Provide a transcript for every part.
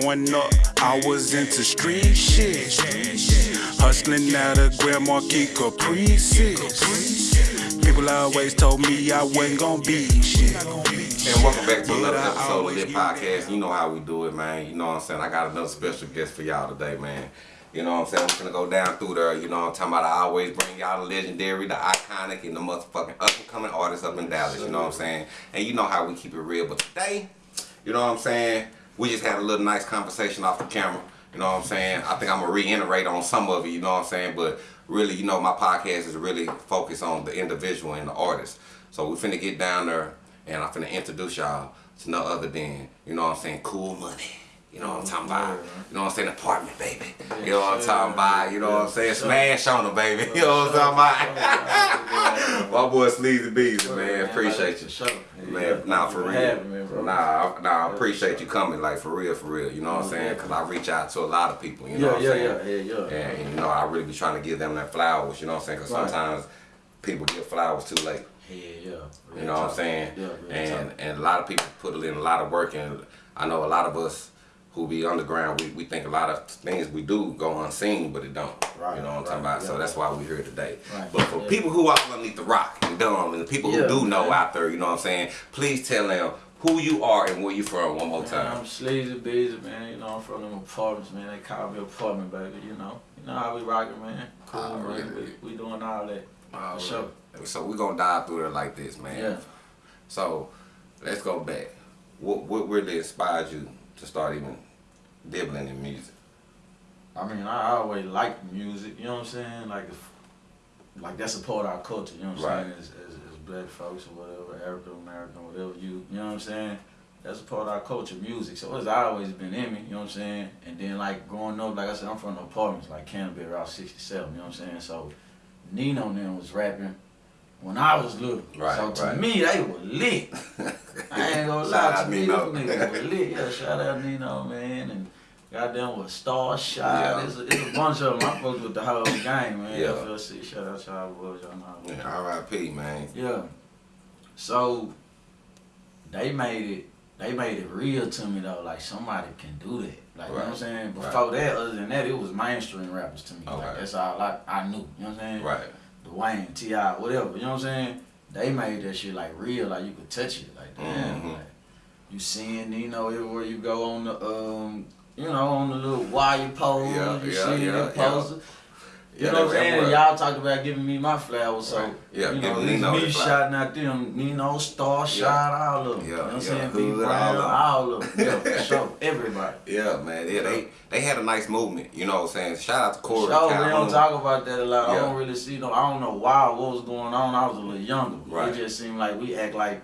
Growing up, I was into street shit. Hustling out of Grand Marquis Caprices. People always told me I wasn't gonna be shit. And welcome back to another episode of Lit Podcast. You know how we do it, man. You know what I'm saying? I got another special guest for y'all today, man. You know what I'm saying? I'm gonna go down through there. You know what I'm talking about? I always bring y'all the legendary, the iconic, and the motherfucking up and coming artists up in Dallas. You know what I'm saying? And you know how we keep it real. But today, you know what I'm saying? We just had a little nice conversation off the camera. You know what I'm saying? I think I'm gonna reiterate on some of it. You know what I'm saying? But really, you know, my podcast is really focused on the individual and the artist. So we finna get down there, and I'm finna introduce y'all to no other than, you know what I'm saying? Cool money. You know what I'm talking about? You know what I'm saying? Apartment, baby. You know what I'm talking about? You know what I'm saying? Smash on them, baby. You know what I'm talking about? My boy Sleazy Beezy, man. Appreciate you. Man, nah, for real. Nah, nah, I appreciate you coming, like, for real, for real. You know what I'm saying? Because I reach out to a lot of people, you know what I'm saying? yeah, yeah, yeah, yeah. And, you know, I really be trying to give them their flowers, you know what I'm saying? Because sometimes people get flowers too late. Yeah, yeah. You know what I'm saying? Yeah, and and a lot of people put in a lot of work, and I know a lot of us who be underground, we, we think a lot of things we do go unseen, but it don't. Right, you know what I'm right, talking about? So that's why we're here today. Right, But for yeah. people who are underneath the rock and dumb, and the people who Yeah, do know man. out there, you know what I'm saying? Please tell them who you are and where you from one more Man, time. I'm Sleazy Beezy, man. You know, I'm from them apartments, man. They call me apartment, baby. You know, you know how we rocking, man. Cool, Oh, man. We, we doing all that. All For sure. So we're gonna dive through it like this, man. Yeah. So let's go back. What what really inspired you to start even dibbling in music? I mean, I always liked music. You know what I'm saying? Like, like that's a part of our culture. You know what I'm Right. saying? As, as, as black folks or whatever, African American, whatever you, you know what I'm saying? That's a part of our culture, music. So it's always been in me. You know what I'm saying? And then like growing up, like I said, I'm from the apartments, like Canterbury, Route 67. You know what I'm saying? So Nino then was rapping when I was little. Right, so to right. me, they were lit. I ain't gonna lie to me, Nino. them niggas were lit. Yeah, shout out Nino, man. And goddamn with Star Shot. Yeah. It's, a, it's a bunch of them. I fucked with the whole gang, man. Yeah. FLC, shout out to y'all boys, y'all know. Yeah, R.I.P. man. yeah. So they made it they made it real to me though, like somebody can do that. Like you know what I'm Right. saying? Right. Before that, other than that, it was mainstream rappers to me. Okay. Like that's all I, I knew. You know what I'm saying? Right. Dwayne, T.I., whatever, you know what I'm saying? They made that shit like real, like you could touch it. Like damn, Mhm. like you seeing, you know, everywhere you go on the um you know, on the little wire pole, Yeah, you yeah, see yeah, that yeah. You Yeah, know what I'm saying? that Y'all talked about giving me my flowers, so Right. Yeah, you know, giving me the shouting out them, Nino, Star, shot all of them. Yeah, you know what I'm yeah, saying? Hood, all all of them. Yeah, for sure. Everybody. Yeah, man. Yeah, they they had a nice movement. You know what I'm saying? Shout out to Corey. Sure, we don't talk about that a lot. Yeah. I don't really see no. I don't know why what was going on. I was a little younger. Right. It just seemed like we act like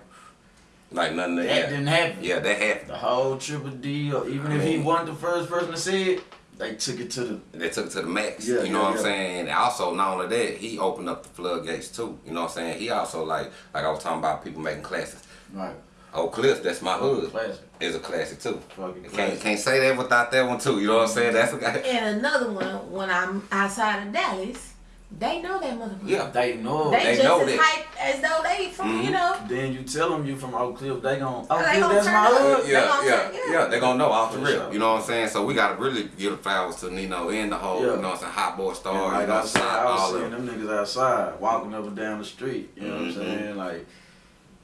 Like nothing. that yeah. didn't happen. yeah, that happened. The whole Triple D, or even I if he wasn't the first person to say it, they took it to the. They took it to the max. Yeah, you know yeah, what I'm yeah. saying? And also, not only that, he opened up the floodgates too. You know what I'm saying? He also like like I was talking about people making classics. Right. Oh, Oak Cliff, that's my hood, Classic. is a classic too. Fucking Can't classic. can't say that without that one too. You know what I'm saying? That's a guy. And another one, when I'm outside of Dallas, they know that motherfucker. Yeah. They know. They, They just know as that. hype as though they from, you Mhm. know. Then you tell them you from Oak Cliff, they gon' Oak They Cliff, gonna that's turn my up. hood. They Yeah, yeah, yeah. yeah. They're gonna know off the real. sure. You know what I'm saying? So we gotta really give the flowers to Nino and the whole, Yeah. you know what I'm saying, hot boy star, And you like know, I said, Side, I was all seeing them. them niggas outside, walking up and down the street. You know Mhm. what I'm saying? Like,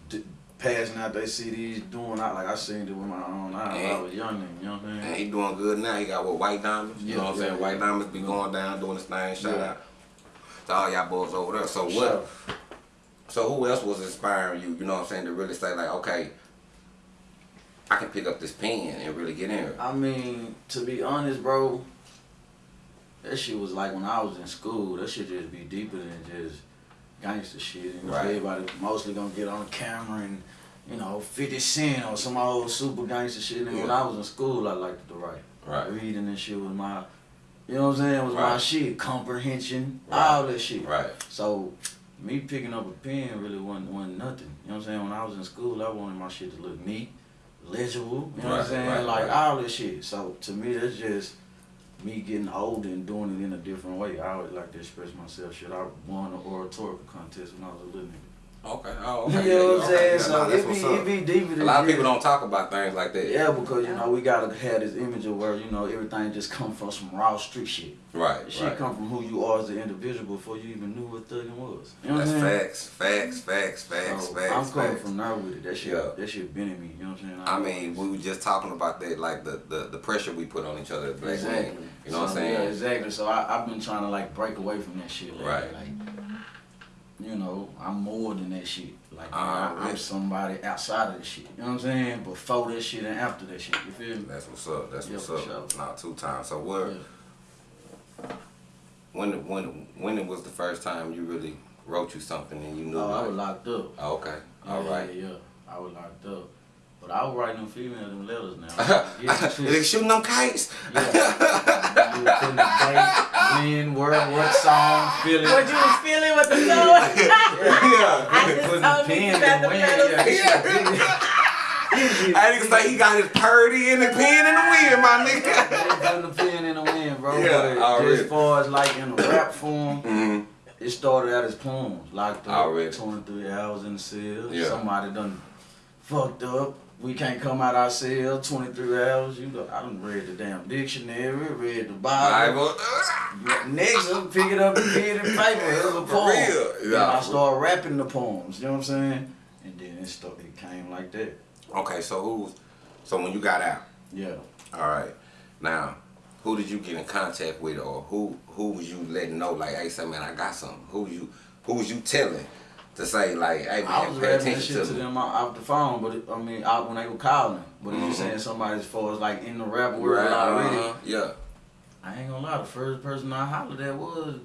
d- passing out their CDs, doing out. Like, I seen it with my own eyes when I was young, nigga, you know what I'm saying? And saying? he doing good now. He got what white diamonds. You Yeah, know what I'm yeah, saying? White yeah. diamonds be going down doing his thing. Shout out to all y'all boys over there. So what? So who else was inspiring you? You know what I'm saying to really say like, okay, I can pick up this pen and really get in here. I mean, to be honest, bro, that shit was like when I was in school. That shit just be deeper than just gangster shit. Know, Right. everybody mostly gonna get on camera and you know, 50 Cent or some old super gangster shit. And when I was in school, I liked to write. Right. Reading and shit was my, you know what I'm saying, It was my shit. Comprehension, Right. all that shit. Right. So, me picking up a pen really wasn't, wasn't nothing. You know what I'm saying? When I was in school, I wanted my shit to look neat, legible. You know what I'm saying? right, like right. all this shit. So to me, that's just me getting older and doing it in a different way. I always like to express myself. Shit, I won an oratorical contest when I was a little nigga. Okay. Oh, okay. You know what I'm Okay, saying? yeah, So nah, that's it be what's up. it be deeper than A lot of people don't talk about things like that. Yeah, because you know we gotta have this image of where you know everything just come from some raw street shit. Right. Shit right. come from who you are as an individual before you even knew what thugging was. You know what That's I'm saying? facts, facts, facts, facts, So, facts. I'm coming facts. from there with it. That shit, Yeah. that shit been in me. You know what I'm saying? I mean, we were just talking about that, like the, the, the pressure we put on each other as black exactly. men. You know what I'm So, saying? Yeah, exactly. So I, I've been trying to like break away from that shit. Like, Right. Like, you know, I'm more than that shit. Like, Uh, I, I'm somebody outside of the shit. You know what I'm saying? Before that shit and after that shit. You feel me? That's what's up. That's Yeah, what's up. sure. Not two times. So what? Yeah. when, when, when it was the first time you really wrote you something and you knew? Oh, I was locked up. oh, okay. All yeah, right. Yeah, yeah. I was locked up. But I was writing them females them letters now. Yeah. They shooting them kites. Yeah. You were putting the date, when, where, what song, feeling. What you was feeling with the song? yeah. I just the told pen you got the in pedals. the wind. Yeah. I nigga say he got his purdy and the pen in the wind, my nigga. Putting the pen in the wind, bro. Yeah, but already. just far as like in a rap form, hmm it started out as poems. Locked up, Already. 23 hours in the cell. Yeah. Somebody done fucked up. We can't come out our cell 23 hours. You know, I done read the damn dictionary, read the Bible. Bible. Next, I'm picking up the pen and paper. It was a poem. real, And yeah. I started rapping the poems. You know what I'm saying? And then it started. It came like that. Okay, so who's so when you got out? Yeah. All right. Now, who did you get in contact with, or who who was you letting know? Like, hey, man, I got something. Who you who was you telling to say like, hey, man, I was pay attention shit to to them out the phone, but it, I mean, out when they were calling. But if Mhm. you saying somebody as far as like in the rap world Right, already, uh-huh, Yeah. I ain't gonna lie. The first person I hollered at was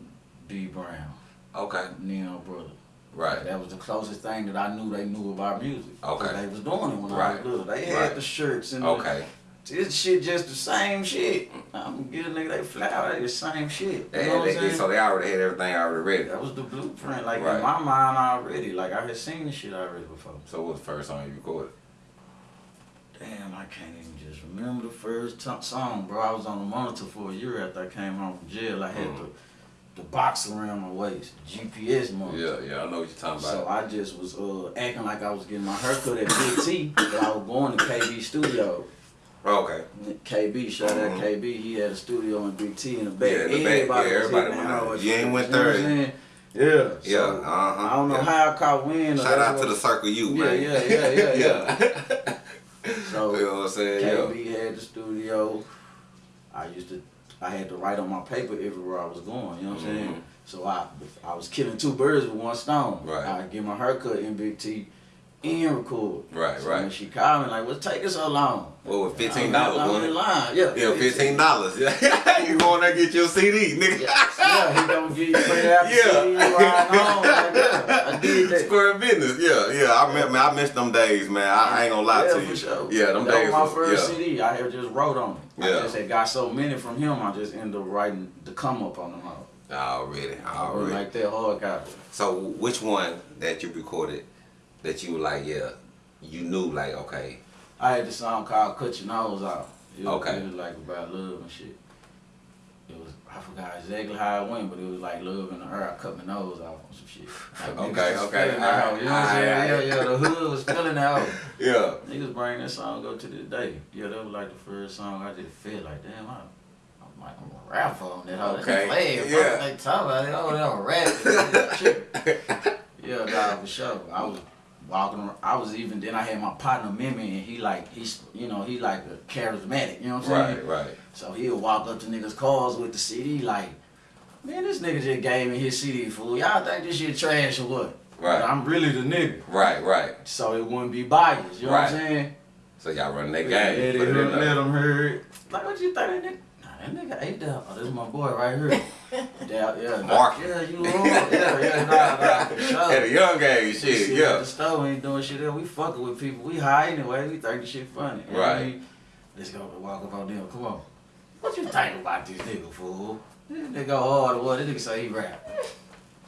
B Brown, Okay. Nino brother. Right. That was the closest thing that I knew they knew about music. Okay. They was doing it when I Right. was little. They had Right. the shirts and the, Okay. This shit just the same shit. I'm gonna get a nigga they flower, they the same shit. They they, they, so they already had everything already ready. that was the blueprint, like Right. in my mind already. Like I had seen this shit already before. So what was the first song you recorded? Damn, I can't even just remember the first song, bro. I was on the monitor for a year after I came home from jail. I had Mhm. the the box around my waist, GPS monitor. Yeah, yeah, I know what you're talking So about. So I just was uh, acting like I was getting my haircut at Big T, but I was going to KB Studio. Okay. KB, shout out Mhm. KB, he had a studio in Big T in the back. Yeah, in the back. everybody Yeah, everybody went out. You ain't went know what I'm third. saying? Yeah. Yeah, so, uh-huh. I don't know yeah. how I caught wind. or Shout out to what- the Circle U, Yeah, man. yeah, yeah, yeah, yeah. So you know what I'm saying? Yeah. KB had the studio. I used to, I had to write on my paper everywhere I was going. You know what I'm Mhm. saying? So I, I was killing two birds with one stone. Right. I get my haircut in Big T, and record. Right, so right. When she called me like, "What's taking so long?" What was fifteen dollars, I'm in line. Yeah. Yeah, fifteen dollars. Yeah, you going there get your CD, nigga? Yeah, yeah, he gonna give you it out Yeah. CD, ride on. Like, yeah, I did that. Square business. Yeah, yeah. I miss, man, I miss them days, man. I, I ain't gonna lie yeah, to you. Sure. Yeah, them that days. was my first yeah. CD. I had just wrote on it. Yeah. I just had got so many from him. I just ended up writing the come up on them all. Already, already. like that hard copy. So, which one that you recorded that you were like, yeah, you knew, like, okay, I had this song called "Cut Your Nose Off." It was, Okay. It was like about love and shit. It was I forgot exactly how it went, but it was like love in the air. I cut my nose off on some shit. Like, Okay, okay, You know what I'm saying? Yeah, yeah. The hood was feeling out. yeah, Niggas bring that song up to this day. Yeah, that was like the first song I just feel like, damn, I, I'm like, I'm a rapper on that. hoe. Okay, yeah. They talk about it. Oh, they don't rap. yeah, nah, for sure. I was walking around. I was even, then I had my partner Mimi, and he like, he's, you know, he like a charismatic, you know what I'm saying? right, right. So he'll walk up to niggas' cars with the CD like, man, this nigga just gave me his CD, fool. Y'all think this shit trash or what? Right. But I'm really the nigga. Right, right. So it wouldn't be biased, you know what I'm Right. saying? So y'all running that game. Put let there. them hear it. Like, what you think that nigga? Nah, that nigga ate that. Oh, this is my boy right here. yeah, yeah. Mark. Yeah, you wrong. Yeah, yeah, nah, nah, for sure. At a young age, We shit, sit At yeah. the store, we ain't doing shit there. We fucking with people. We high anyway. We think the shit funny. You know I Right. mean? Let's go walk up on them. Come on. What you think about this nigga, fool? This nigga hard or what? This nigga say he rap.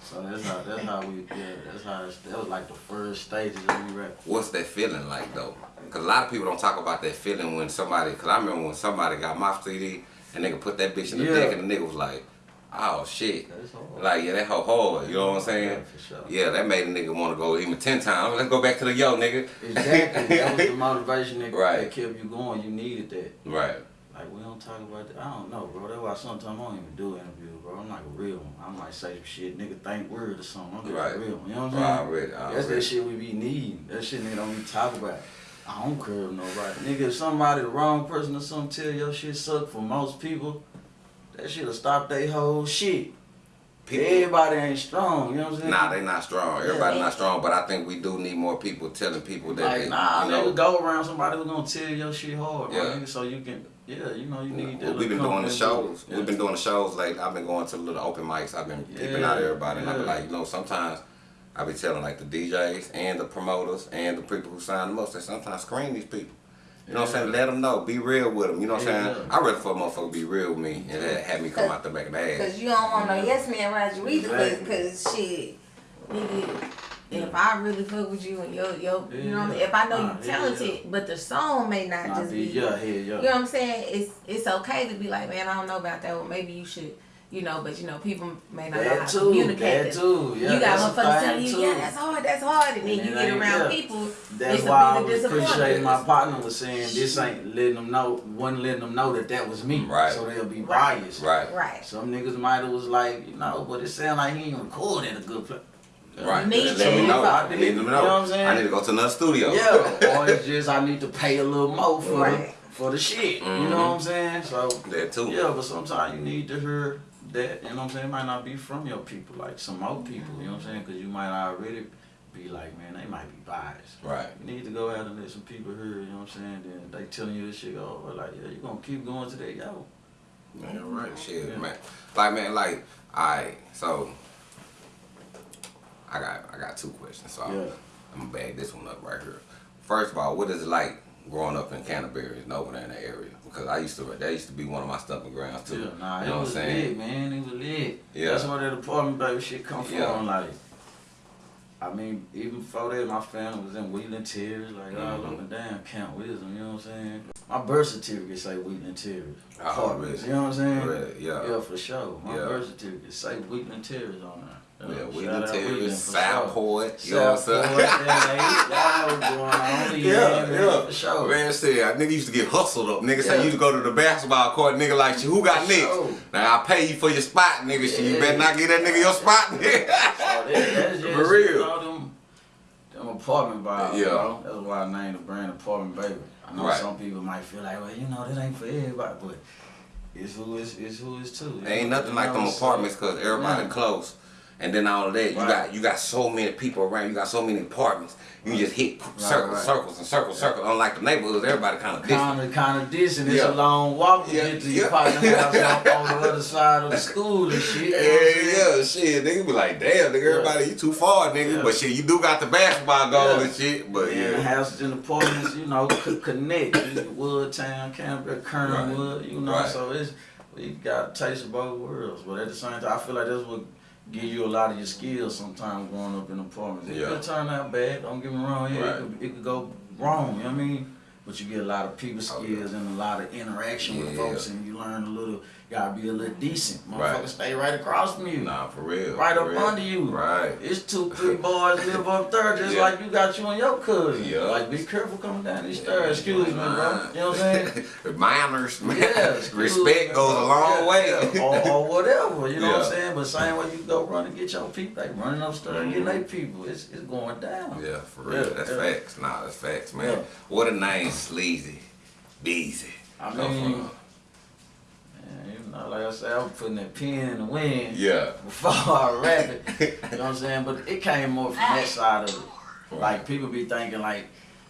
So that's how that's how we yeah that's how it's, that was like the first stages of me rap. What's that feeling like though? Cause a lot of people don't talk about that feeling when somebody. Cause I remember when somebody got my CD and nigga put that bitch in the Yeah. deck and the nigga was like, oh shit. Like yeah, that whole hard. You know what I'm saying? Yeah, for sure. Yeah, that made a nigga want to go even ten times. Let's go back to the yo nigga. Exactly. that was the motivation that, Right. that kept you going. You needed that. Right. Like we don't talk about that. I don't know, bro. That's why sometimes I don't even do interviews, bro. I'm like real one. I might say some shit, nigga think word or something. I'm just Right. real one. You know what I'm saying? Already, That's that shit we be needing. That shit nigga don't be talk about. I don't care if nobody. Nigga, if somebody, the wrong person or something tell your shit suck for most people, that shit'll stop they whole shit. People, Everybody ain't strong, you know what I'm saying? nah, they not strong. Everybody Yeah. not strong, but I think we do need more people telling people that. Like, they, nah, you know, nigga, go around somebody who gonna tell your shit hard, Yeah. nigga, so you can, yeah, you know, you need Well, that. we've been doing the shows. Yeah. We've been doing the shows lately. I've been going to the little open mics. I've been peeping out Yeah, everybody. And I be yeah. like, you know, sometimes I be telling like the DJs and the promoters and the people who sign the most, they sometimes screen these people. You know what I'm saying? Let them know. Be real with them. You know what I'm Yeah. saying? I'd rather for a motherfucker be real with me and have- have me come out the back of the ass. Cause you don't want no yes man around you either. Cause, Exactly. 'cause shit, nigga, if I really fuck with you and yo, yo, you know what I mean. Yeah. If I know Nah, you yeah, talented, but the song may not Nah, just be, be. yeah, yeah, yeah. You know what I'm saying? It's it's okay to be like, man, I don't know about that. Well, maybe you should, you know. But you know, people may not know how That to communicate. that this. too. Yeah, you got that's motherfuckers telling you, too. yeah, that's hard, that's hard, and then And you get ain't- around yeah. people. That's it's why I a bit was appreciating my partner was saying this ain't letting them know, wasn't letting them know that that was me. Right. So they'll be Right. biased. Right. Right. Some niggas might have was like, you know, but it sound like he ain't recording a good place. Right. Me Let me know. I Let need- me you know. know what I'm saying? I need to go to another studio. Yeah, or it's just I need to pay a little more for Right. the, for the shit. You Mhm. know what I'm saying? So That too. yeah, but sometimes you need to hear that. You know what I'm saying? Might not be from your people, like some old people. You know what I'm saying? Because you might already be like, man, they might be biased. Right. You need to go out and let some people hear. You know what I'm saying? Then they telling you this shit. Oh, well, like yeah, you gonna keep going to that yo. Man, right, shit, Yeah. man. Like, man, like, alright, so I got, I got two questions. So Yeah. I'm gonna bag this one up right here. First of all, what is it like growing up in Canterbury and over there in the area? Because I used to, that used to be one of my stumping grounds too. Yeah, nah, you it know what I'm was saying? lit, man. It was lit. Yeah. That's where that apartment baby shit come from. Yeah. Like, I mean, even before that, my family was in Wheatland Terrace, like all Mhm. up and down Camp Wisdom. You know what I'm saying? My birth certificate say Wheatland Terrace. Oh, Apartments, really? You know what I'm saying? Really? Yeah. Yeah, for sure. My Yeah. birth certificate say Wheatland Terrace on there. Oh, yeah, out Terrace, Wheatland for sure. Southport, you know what I'm saying? Yeah, y'all going on. Yeah, yeah. For sure. Man, said, nigga used to get hustled up. Nigga say Yeah. you used to go to the basketball court, nigga like, who got next? sure. Now I pay you for your spot, nigga. Shit, you better not get that nigga your spot, Oh, nigga. that, that's For real. You know, them, them apartment vibes, Yeah. you know? That's why I named the brand Apartment Baby. I know Right. some people might feel like, well, you know, that ain't for everybody, but it's who it's, it's who it's to. you Ain't know? nothing You like know, them apartments because everybody Yeah. close. And then all of that, you Right. got you got so many people around. You got so many apartments. You just hit circles, right. circles, and circles, circles. Unlike the neighborhoods, everybody kind of distant. Kind of, kind of distant. It's Yeah. a long walk to Yeah, get to yeah. your partner house on, on the other side of the school and shit. you know what I'm saying? Yeah, yeah, shit. Nigga be like, damn, nigga, everybody, you too far, nigga. Yeah. But shit, you do got the basketball goal Yeah. and shit. But Yeah, yeah, houses and apartments, you know, could connect. Woodtown, Canterbury, uh, Kernwood, you know, Right. so it's we got taste of both worlds. But at the same time, I feel like that's what give you a lot of your skills sometimes growing up in apartments. It Yeah. could turn out bad, don't get me wrong, yeah, Right. it, could, it could go wrong, you know what I mean? But you get a lot of people Oh, skills and a lot of interaction with folks and you learn a little, gotta be a little mm-hmm. decent. Motherfucker Right. stay right across from you. nah, for real. Right for up real. under you. Right. It's two, three boys live up there just Yeah. like you got you and your cousin. Yeah. Like, be careful coming down these stairs. Excuse me, bro. You know what I'm saying? Manners, man. Yeah. Respect goes a long Yeah, way. yeah. Or, or whatever, you know what I'm saying? But same way you go run and get your people, they running upstairs getting mm-hmm. their people. It's, it's going down. Yeah, for real. Yeah, that's yeah. facts. Nah, that's facts, man. Yeah. What a name, Sleazy, Beezy. I mean, from. man, you know, like I said, I was putting that pen in the wind Yeah. before I rap it. You know what I'm saying? But it came more from that side of it. Like people be thinking like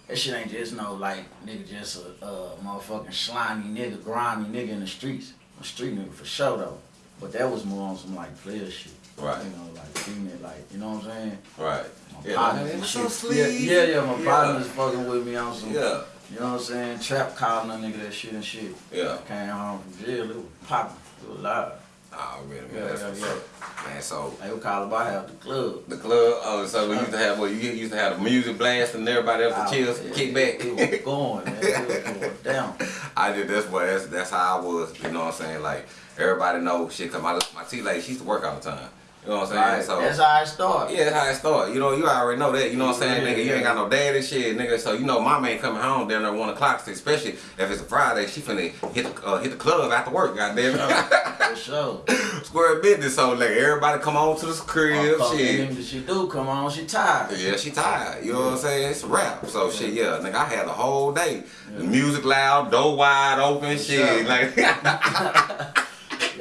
that shit ain't just no like nigga just a uh, motherfucking slimy nigga, grimy nigga in the streets. A street nigga for sure though. But that was more on some like player shit. Right. You know, like female like you know what I'm saying? Right. My Yeah, partners man, and it's shit. so yeah, sleazy. yeah, yeah, my Yeah. partner's fucking with me on some Yeah. You know what I'm saying? Trap calling a nigga that shit and shit. Yeah. Came home from jail, it was popping. It was live. Oh, really? Yeah, That's yeah, what's yeah. up. Man, so They would call about half the club. the club, oh, so we used to have, what, you used to have the music blast and everybody else to ah, chill, It- kick back. It was going, man. It was going down. I did that's what that's that's how I was, you know what I'm saying? Like everybody know shit cause my my T lady, she used to work all the time. You know what I'm saying? Right. So That's how it started. yeah, that's how it started. You know, you already know that. You know what I'm saying, Yeah, nigga? You ain't got no dad and shit, nigga. So you know, mom ain't coming home down there one o'clock, especially if it's a Friday. She finna hit the uh, hit the club after work. Goddamn For sure. it, square business. So like everybody come on to the crib, Fuck, shit. she do come on, she tired. Yeah, she tired. You know what I'm saying? It's a wrap. So shit, yeah, nigga, I had the whole day. The music loud, door wide open, shit. sure. Like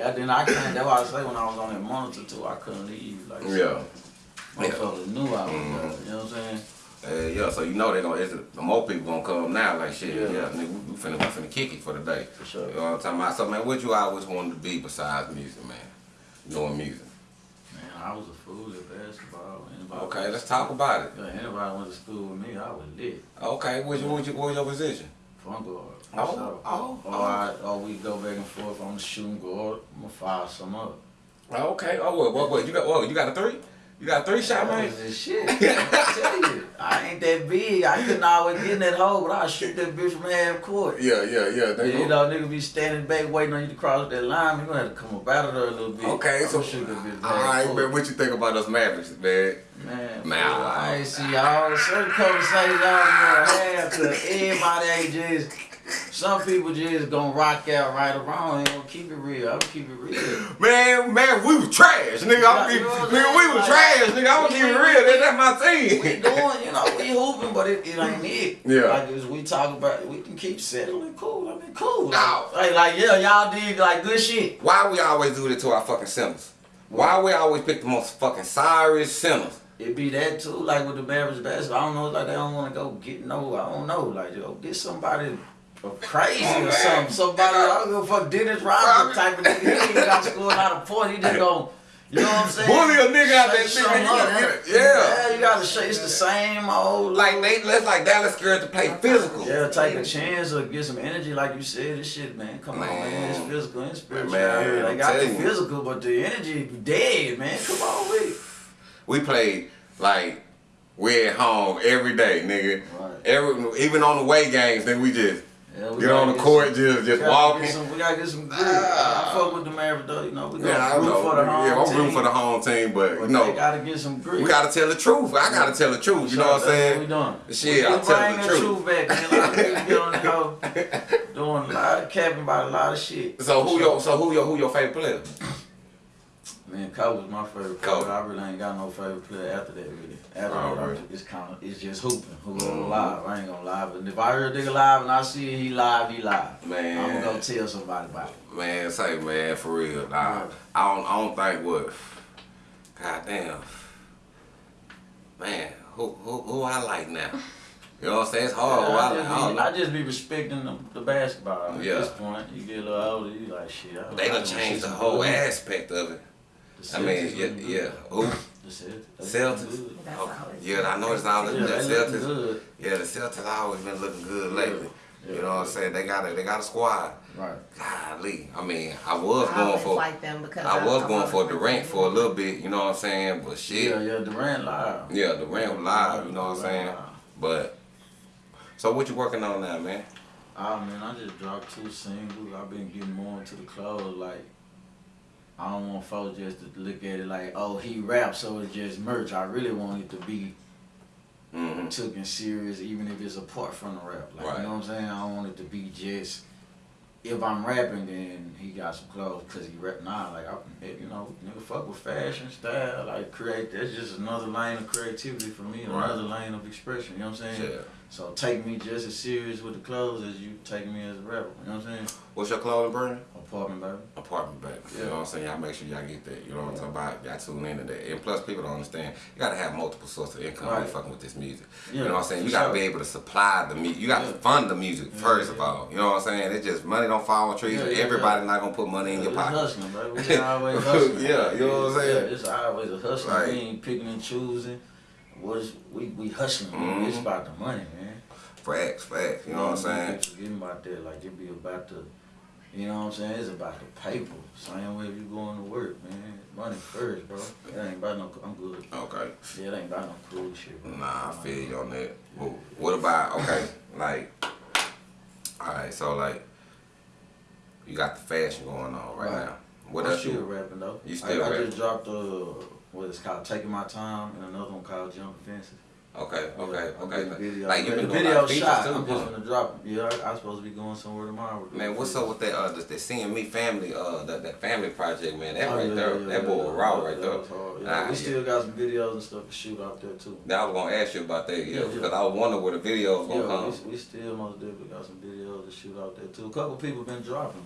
Yeah, then I can't. That's why I say when I was on that monitor too, I couldn't leave. Like, Yeah. motherfuckers knew I was Mhm. there. You know what I'm saying? Uh, yeah, so you know they gonna it's, the more people gonna come now, like shit, yeah, Yeah. nigga, we, we finna we finna kick it for the day. For sure. You know what I'm talking about? So man, what you always wanted to be besides music, man? Doing music. Man, I was a fool at basketball. Anybody Okay, let's talk about it. Yeah, anybody went to school with me, I was lit. Okay, what's your what your, what your position? Front guard. Oh, sure. oh, Or, oh. I, or we go back and forth on the shooting guard. I'm gonna fire some up. Okay, oh what what what you got? What you got a three? You got a three shot, man? this shit. I tell you, I ain't that big. I couldn't always get in that hole, but I shoot that bitch from half court. Yeah, yeah, yeah. They you know, nigga be standing back waiting on you to cross that line. You gonna have to come up out of there a little bit. Okay, so I'ma shoot that bitch all half court. man. What you think about us Mavericks, man? Man, Man, I- I ain't see all certain conversations was gonna have to everybody ain't just some people just gonna rock out right or wrong. Ain't gonna keep it real. I'm keep it real. Man, man, we was trash, nigga. I'm You know nigga, we was Like, trash, nigga. I'm keeping we- real. That, that's my thing. We doing, you know, we hooping, but it, it ain't it. Yeah. Like as we talk about, we can keep settling. Cool. I mean, cool. No. Like, like yeah, y'all did like good shit. Why we always do that to our fucking centers? Why we always pick the most fucking sorriest centers? It be that too, like with the Mavericks basketball. I don't know, like they don't want to go get no. I don't know, like yo, get somebody crazy or something. Somebody I don't give a fuck Dennis Rodman type of nigga. He ain't got scoring out of point. He just gon' you know what I'm saying? Bully a nigga out that Shake nigga. up. Yeah, yeah. yeah, you gotta shake. It's the same old. Like they, let's like Dallas scared to play physical. Yeah, take a chance or get some energy, like you said. This shit, man. Come on, man. It's physical and spiritual. Man, they I'm got the physical, but the energy dead, man. Come on with. We played like we at home every day, nigga. Right. Every even on the way games, then we just Yeah, get on the get court, some- just just walking. Some, we gotta get some grit. Ah. I fuck with the Mavericks though, you know. We Yeah, I root know. for the home yeah, I'm team. rooting for the home team, but you know, gotta get some grit. we gotta tell the truth. I gotta tell the truth. You know what I'm saying? we doing. Shit, we I'm just telling bring the the truth. truth back, man. A lot of people get on the go doing a lot of capping about a lot of shit. So who your so who your who your favorite player? Man, Kobe was my favorite Kobe. player. I really ain't got no favorite player after that, really. After Oh, that, I'm really? it's kind of, it's just hooping. Whoever Mhm. live, I ain't gonna lie. But if I hear a nigga live and I see he live, he live. Man. I'm gonna go tell somebody about it. Man, say man, for real. Nah, Yeah. I don't I don't think what God damn. Man, who who who I like now? You know what I'm saying? It's hard. Yeah, I, I, just I don't be, know. I just be respecting the, the basketball. At Yeah. this point, you get a little older, you like shit. I, They I done wanna changed the whole aspect of it. The I mean, yeah, yeah. good. Who? The Celtics. Celtics. looking good. That's Okay. Yeah, I know it's all the, Yeah, the Celtics. good. Yeah, the Celtics always been looking good lately. Yeah, You know what I'm saying? They got a they got a squad. Right. Golly, I mean, I was I going for like them because I was I going for Durant for a little bit. You know what I'm saying? But shit, Yeah, yeah, Durant live. yeah, Durant was live. You know what I'm saying? Live. But so what you working on now, man? Ah man, I just dropped two singles. I've been getting more into the club Like, I don't want folks just to look at it like, oh, he raps, so it's just merch. I really want it to be hmm taken serious, even if it's apart from the rap. Like, Right. you know what I'm saying? I don't want it to be just. If I'm rapping, then he got some clothes because he rap. Nah, like I, you know, nigga, fuck with fashion, style, like create. That's just another lane of creativity for me, Right. another lane of expression. You know what I'm saying? Yeah. So take me just as serious with the clothes as you take me as a rapper. You know what I'm saying? What's your clothing brand? Apartment, baby. Apartment baby. You know what I'm saying? Y'all make sure y'all get that. You know what I'm talking about? Y'all tune into that. And plus people don't understand. You gotta have multiple sources of income Right. fucking with this music. Yeah, you know what I'm saying? You gotta be able to supply the music. You gotta Yeah. fund the music Yeah, first yeah, of all. You know what I'm saying? It's just money don't fall on trees. Yeah, yeah, Everybody yeah. not gonna put money in your pocket. hustling, baby. We always hustling. Yeah, you know what I'm saying? Yeah, it's always a hustling. Right. We ain't picking and choosing. What is we we hustling? man. Mhm. It's about the money, man. Facts, facts. You know what I'm saying? Forgetting about that, like it be about the You know what I'm saying? It's about the paper. Same way if you going to work, man. Money first, bro. It ain't about no. I'm good. Okay. Yeah, it ain't about no cool shit, bro. Nah, I feel you on that. But what about okay, like, all right, so like, you got the fashion going on right, Right. now. What I'm else still you? rapping though. You still I, I just dropped uh, what it's called, Taking My Time, and another one called Jumping Fences. Okay, okay, Yeah, okay. Video. Like you the been doing video shot. too, I'm just gonna drop. Yeah, I, I'm supposed to be going somewhere tomorrow. Man, what's up with that? Uh, the, the seeing me family, uh, that, that family project, man. That Oh, right yeah, there, yeah, that boy raw right there. Nah, we still got some videos and stuff to shoot out there too. Now I was gonna ask you about that, yeah, because. I was wondering where the videos gonna come. we, we still most definitely got some videos to shoot out there too. A couple people been dropping.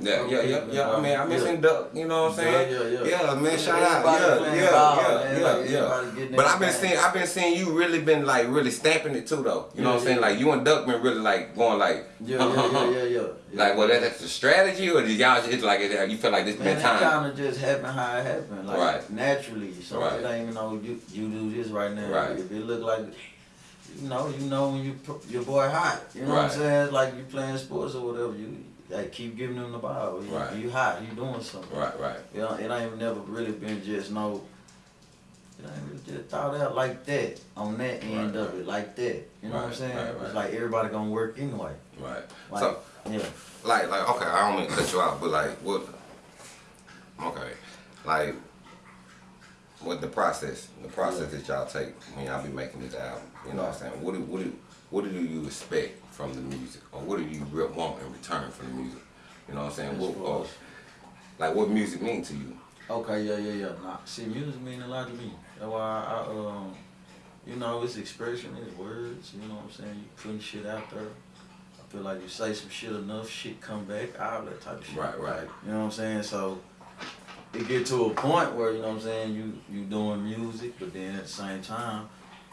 Yeah, yeah, yeah, yeah. I mean, I miss Yeah. Duck. You know what I'm saying? Yeah, yeah, yeah. man. Shout out. Yeah, yeah, ball, yeah, man. yeah, Like, yeah. But I've been seeing, I've been seeing you really been like really stamping it too, though. You know what I'm saying? yeah. Like you and Duck been really like going like, Yeah, yeah, yeah, yeah, yeah. like, well, that, that's the strategy, or did y'all just like it? You feel like this Man, been it time? kind of just happened how it happened, like Right. naturally. So Right. it ain't even know you you do this right now. Right. If it look like, you know, you know when you your boy hot. You know what I'm saying? Like you playing sports or whatever. You like keep giving them the ball. You, Right. you hot. You doing something. Right, right. You know, it ain't never really been just no. It ain't really just thought out like that on that end Right, of it, like that. You know what I'm saying? right, right. It's like everybody gonna work anyway. Right. Like, so, yeah. like, like, okay, I don't mean to cut you out, but like, what? Okay, like, what the process? The process that y'all take when y'all be making this album. You know what I'm saying? What do, what do, what do you expect from the music, or what do you want in return from the music? You know what I'm saying? What, or, like, what music mean to you? Okay, yeah, yeah, yeah. Nah, see, music mean a lot to me. That's why I, um, you know, it's expression, it's words. You know what I'm saying? You putting shit out there. I feel like you say some shit enough, shit come back, all that type of shit. Right, right. You know what I'm saying? So it get to a point where you know what I'm saying. You you doing music, but then at the same time,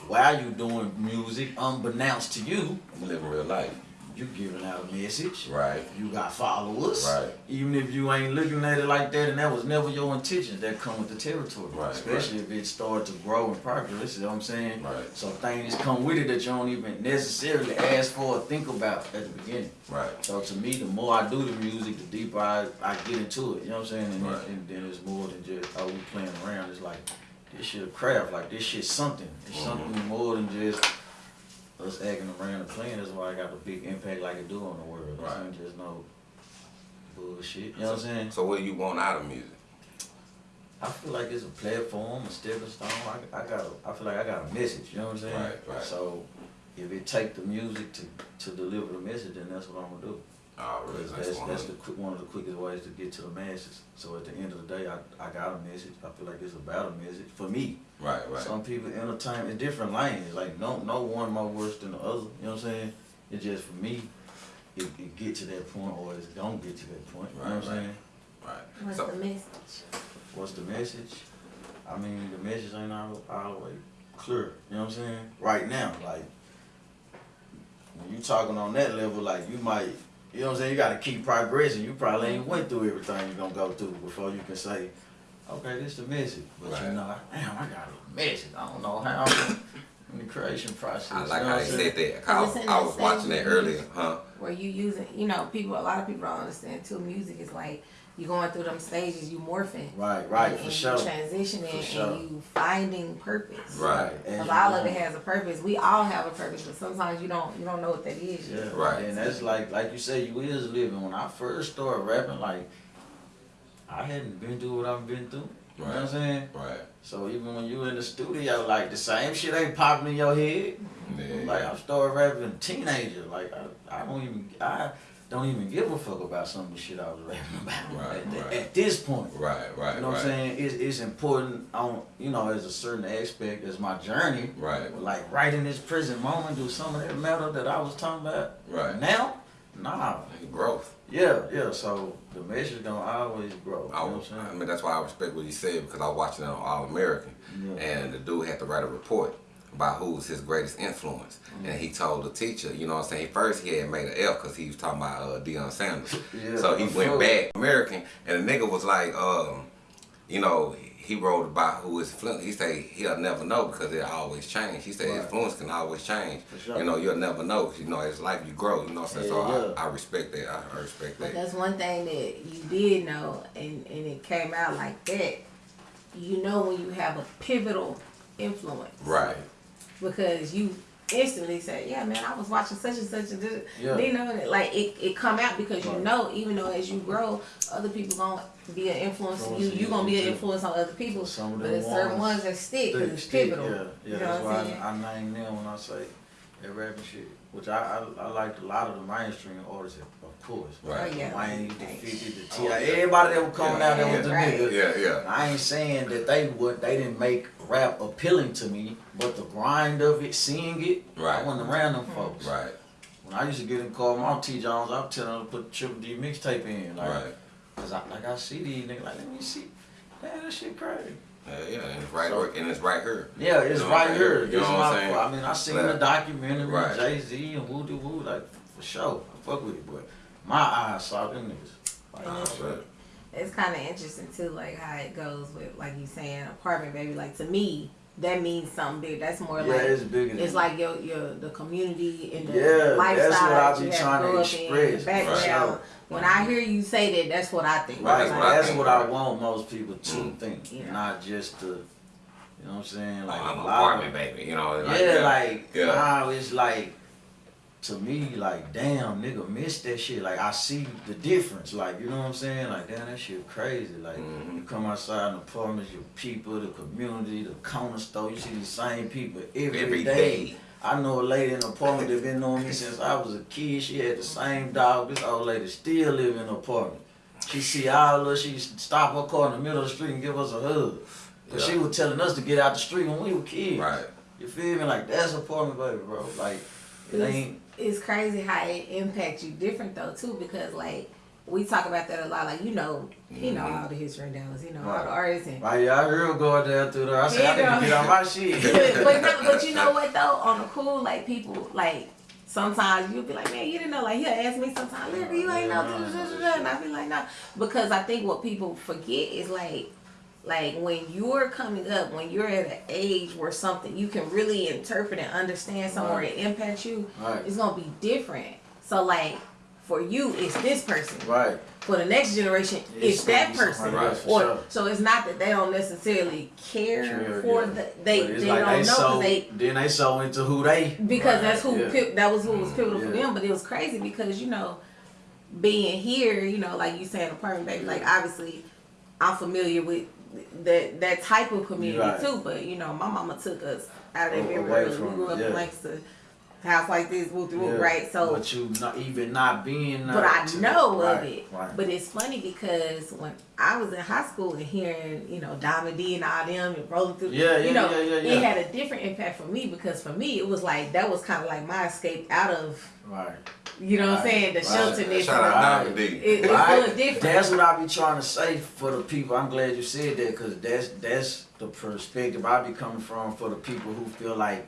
while you doing music, unbeknownst to you, You living real life. you giving out a message. Right. You got followers. Right. Even if you ain't looking at it like that and that was never your intention, that come with the territory. Right, Especially if it started to grow and progress, you know what I'm saying? Right. So things come with it that you don't even necessarily ask for or think about at the beginning. Right. So to me, the more I do the music, the deeper I, I get into it. You know what I'm saying? And, Right. then, and then it's more than just, oh, we playing around. It's like, this shit a craft. Like, this shit something. It's Mhm. something more than just us acting around and playing. That's why I got a big impact like it do on the world. Right. It ain't just no bullshit. You know what I'm saying? So what do you want out of music? I feel like it's a platform, a stepping stone. I, I got, a, I feel like I got a message. You know what I'm saying? Right, right. So if it take the music to, to deliver the message, then that's what I'm gonna do. Oh, really? Because That's that's that's one. the quick, one of the quickest ways to get to the masses. So at the end of the day, I, I got a message. I feel like it's about a message for me. Right, right. Some people entertain in different lanes. Like no no one more worse than the other. You know what I'm saying? It's just for me, it, it get to that point or it don't get to that point. You know what I'm Right, right. saying? Right. What's So, the message? What's the message? I mean, the message ain't all, all the way clear. You know what I'm saying? Right now, like when you talking on that level, like you might, you know what I'm saying? You got to keep progressing. You probably ain't went through everything you're gonna go through before you can say, okay, this is the message. But Right. you know, damn, I got a message. I don't know how. in the creation process. I you like know how they said that. I was, I was watching that earlier, huh? Where you using, you know, people, a lot of people don't understand too. Music is like you going through them stages, you morphing. Right, right, and, for and sure. Transitioning For sure. and you finding purpose. Right. Because all of it has a purpose. We all have a purpose, but sometimes you don't you don't know what that is. Yeah, yet. Right. And that's like, like you said, you is living. When I first started rapping, like, I hadn't been through what I've been through. You know what I'm saying? Right. So even when you in the studio, like the same shit ain't popping in your head. Yeah. Like I started rapping teenager. Like I, I don't even, I don't even give a fuck about some of the shit I was rapping about Right, at, right. at this point. Right, right, You know what. I'm saying? It's, it's important on, you know, as a certain aspect, as my journey. Right. Like right in this present moment, do some of that metal that I was talking about Right. now? Nah. Growth. Yeah, yeah. So the message gonna always grow. I, know was- I mean, that's why I respect what you said because I was watching it on All American, Yeah. and the dude had to write a report about who was his greatest influence, Mm. and he told the teacher, you know what I'm saying. First, he had made an F because he was talking about uh, Deion Sanders, Yeah, so he went course. back American, and the nigga was like, um, you know, he wrote about who his influence. He say he'll never know because it always change. He said Right. influence can always change. Sure. You know, you'll never know. 'cause, you know, as life you grow. You know, what I'm so Yeah, yeah. I, I respect that. I, I respect But that. that's one thing that you did know, and, and it came out like that. You know when you have a pivotal influence. Right. Because you instantly say, yeah, man, I was watching such and such and this. Yeah. You know, it- like it, it come out because you know, even though as you grow, other people gonna be an influence on you. Influence You gonna be an influence on other people. Some of but there's certain ones that stick because it's Stick, pivotal. Yeah, yeah. You know that's why? I, I name them when I say that rapping shit. Which I, I I liked a lot of the mainstream artists, of course. Right. Oh, yeah. Wayne, the 50, the Oh, T.I. yeah. Everybody that was coming Yeah, out there was the yeah, right. nigga. Yeah, yeah. I ain't saying that they would they didn't make rap appealing to me, but the grind of it, seeing it, Right. I wasn't around them hmm. folks. Right. When I used to get in the car with my T Jones, I would tell them to put Triple D mixtape in. Like, Right. Cause I like I see these niggas like let me see. Man, that shit crazy. Yeah, yeah, and it's right, So- where- and it's right here. Yeah, it's You know right what I'm here. saying? You This know is what I'm my. saying? I mean, I seen Like- the documentary, Right. Jay Z and Woo Doo Woo, like for sure. I fuck with it, but my eyes saw them niggas. Like, oh, And it's- it's kind of interesting too, like how it goes with, like you saying, apartment baby. Like to me, that means something big. That's more yeah, like it's bigger. than it's like your your the community and the Yeah, lifestyle that's what I that be trying to grew in, express, the sure. When I hear you say that, that's what I think. Right, That's Like, what I that's think, what I want most people to Mm. think, Yeah. not just the, you know what I'm saying? Like, Like I'm a lot apartment of, baby. You know. yeah, like Yeah. now it's like to me, like damn, nigga, miss that shit. Like I see the difference. Like you know what I'm saying? Like damn, that shit crazy. Like Mhm. you come outside in the apartments, your people, the community, the corner store, you see the same people every, Every day. day. I know a lady in the apartment that been knowing me since I was a kid. She had the same dog. This old lady still live in the apartment. She see all of us, she stop her car in the middle of the street and give us a hug. Cause she was telling us to get out the street when we were kids. Right. You feel me? Like that's apartment baby, bro. Like it ain't it's crazy how it impacts you different though too because like we talk about that a lot. Like you know, he know Mhm. all the history in Dallas. You know all Right. the artists and I heard him going down through there. I said, I You know. need to get on my shit. but, no, but you know what though? On the cool, like people like sometimes you'll be like, man, you didn't know. Like he'll ask me sometimes, you ain't know. da, da, da, da, da," And I be like, no, because I think what people forget is like. Like when you're coming up, when you're at an age where something you can really interpret and understand somewhere Right. it impacts you, Right. it's gonna be different. So like for you, it's this person. Right. For the next generation, It's it's, that person. for Or sure. so it's not that they don't necessarily care Sure, for yeah. the they they like don't know so, they then they so into who they because Right, that's who yeah. that was what was mm, pivotal for them. But it was crazy because you know, being here, you know, like you saying apartment baby, like obviously, I'm familiar with that that type of community Right. too. But you know, my mama took us out of that very. We grew up it, in yeah. Lancaster, house like this, whoop whoop, Yeah. right? So but you not even not being but I know right, of it. Right. But it's funny because when I was in high school and hearing, you know, Diamond D and all them and rolling through, Yeah, yeah, you know, yeah, yeah, it yeah. had a different impact for me because for me it was like that was kind of like my escape out of, right. you know what I'm saying, the right. shelterness. Shout out or- Diamond D. It, it's Right. a little different. That's what I be trying to say for the people. I'm glad you said that because that's that's the perspective I be coming from for the people who feel like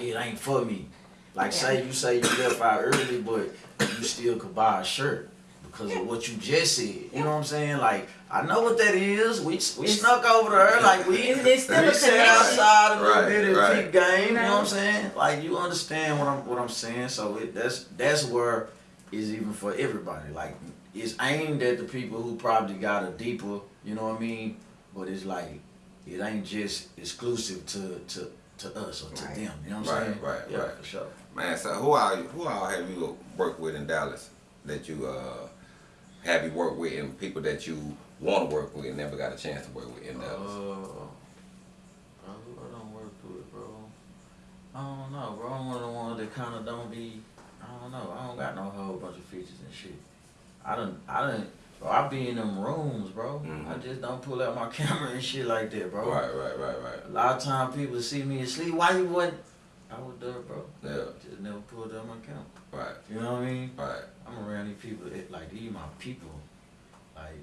it ain't for me. Like say you say you left out early, but you still could buy a shirt because of what you just said. You know what I'm saying? Like I know what that is. We we It's- snuck over there like we It's- it's still we a sat outside a little Right, bit and right. peep game. You know what I'm saying? Like you understand what I'm what I'm saying. So it, that's that's where is even for everybody. Like it's aimed at the people who probably got a deeper, you know what I mean? But it's like it ain't just exclusive to to, to us or to Right. them. You know what I'm Right, saying? right, yeah, right. for sure. Man, so who all who all have you worked with in Dallas that you uh have you worked with and people that you want to work with and never got a chance to work with in Dallas? uh, who I don't work with, bro. I don't know, bro. I'm one of the ones that kind of don't be. I don't know. I don't got no whole bunch of features and shit. I don't. I don't. Bro, I be in them rooms, bro. Mhm. I just don't pull out my camera and shit like that, bro. Right, right, right, right. A lot of time people see me asleep. Why you wasn't? I was there, bro. Yeah, Just never pulled out my camera. right, You know what I mean? right. I'm around these people that like these my people. Like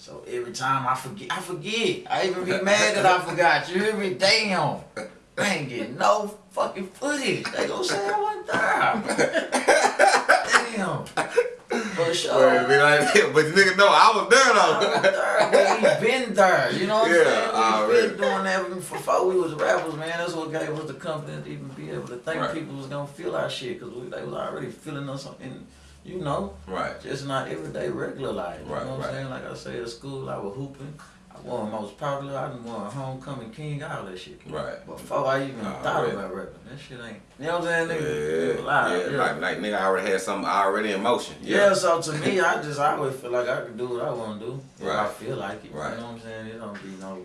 so every time I forget I forget. I even be mad that I forgot. You hear me? Damn. I ain't getting no fucking footage. They gonna say I wasn't there. Damn. For sure. Like, but nigga know I was there I was though. there, we been there. You know what Yeah, I'm saying? We been doing that before we was rappers, man. That's what gave us the confidence to even be able to think Right. people was gonna feel our shit, cause we, they was already feeling us in, you know, right. just not everyday regular life. Right, you know what right. I'm saying? Like I say at school, I was hooping. I won most popular. I done won homecoming king, all that shit. Right. Before I even thought about rapping, that shit ain't. You know what I'm saying? Yeah, Nigga, yeah, Like, like nigga I already had something already in motion. Yeah, so to me, I just I always feel like I can do what I want to do. If I feel like it. Right. You know what I'm saying? It don't be no,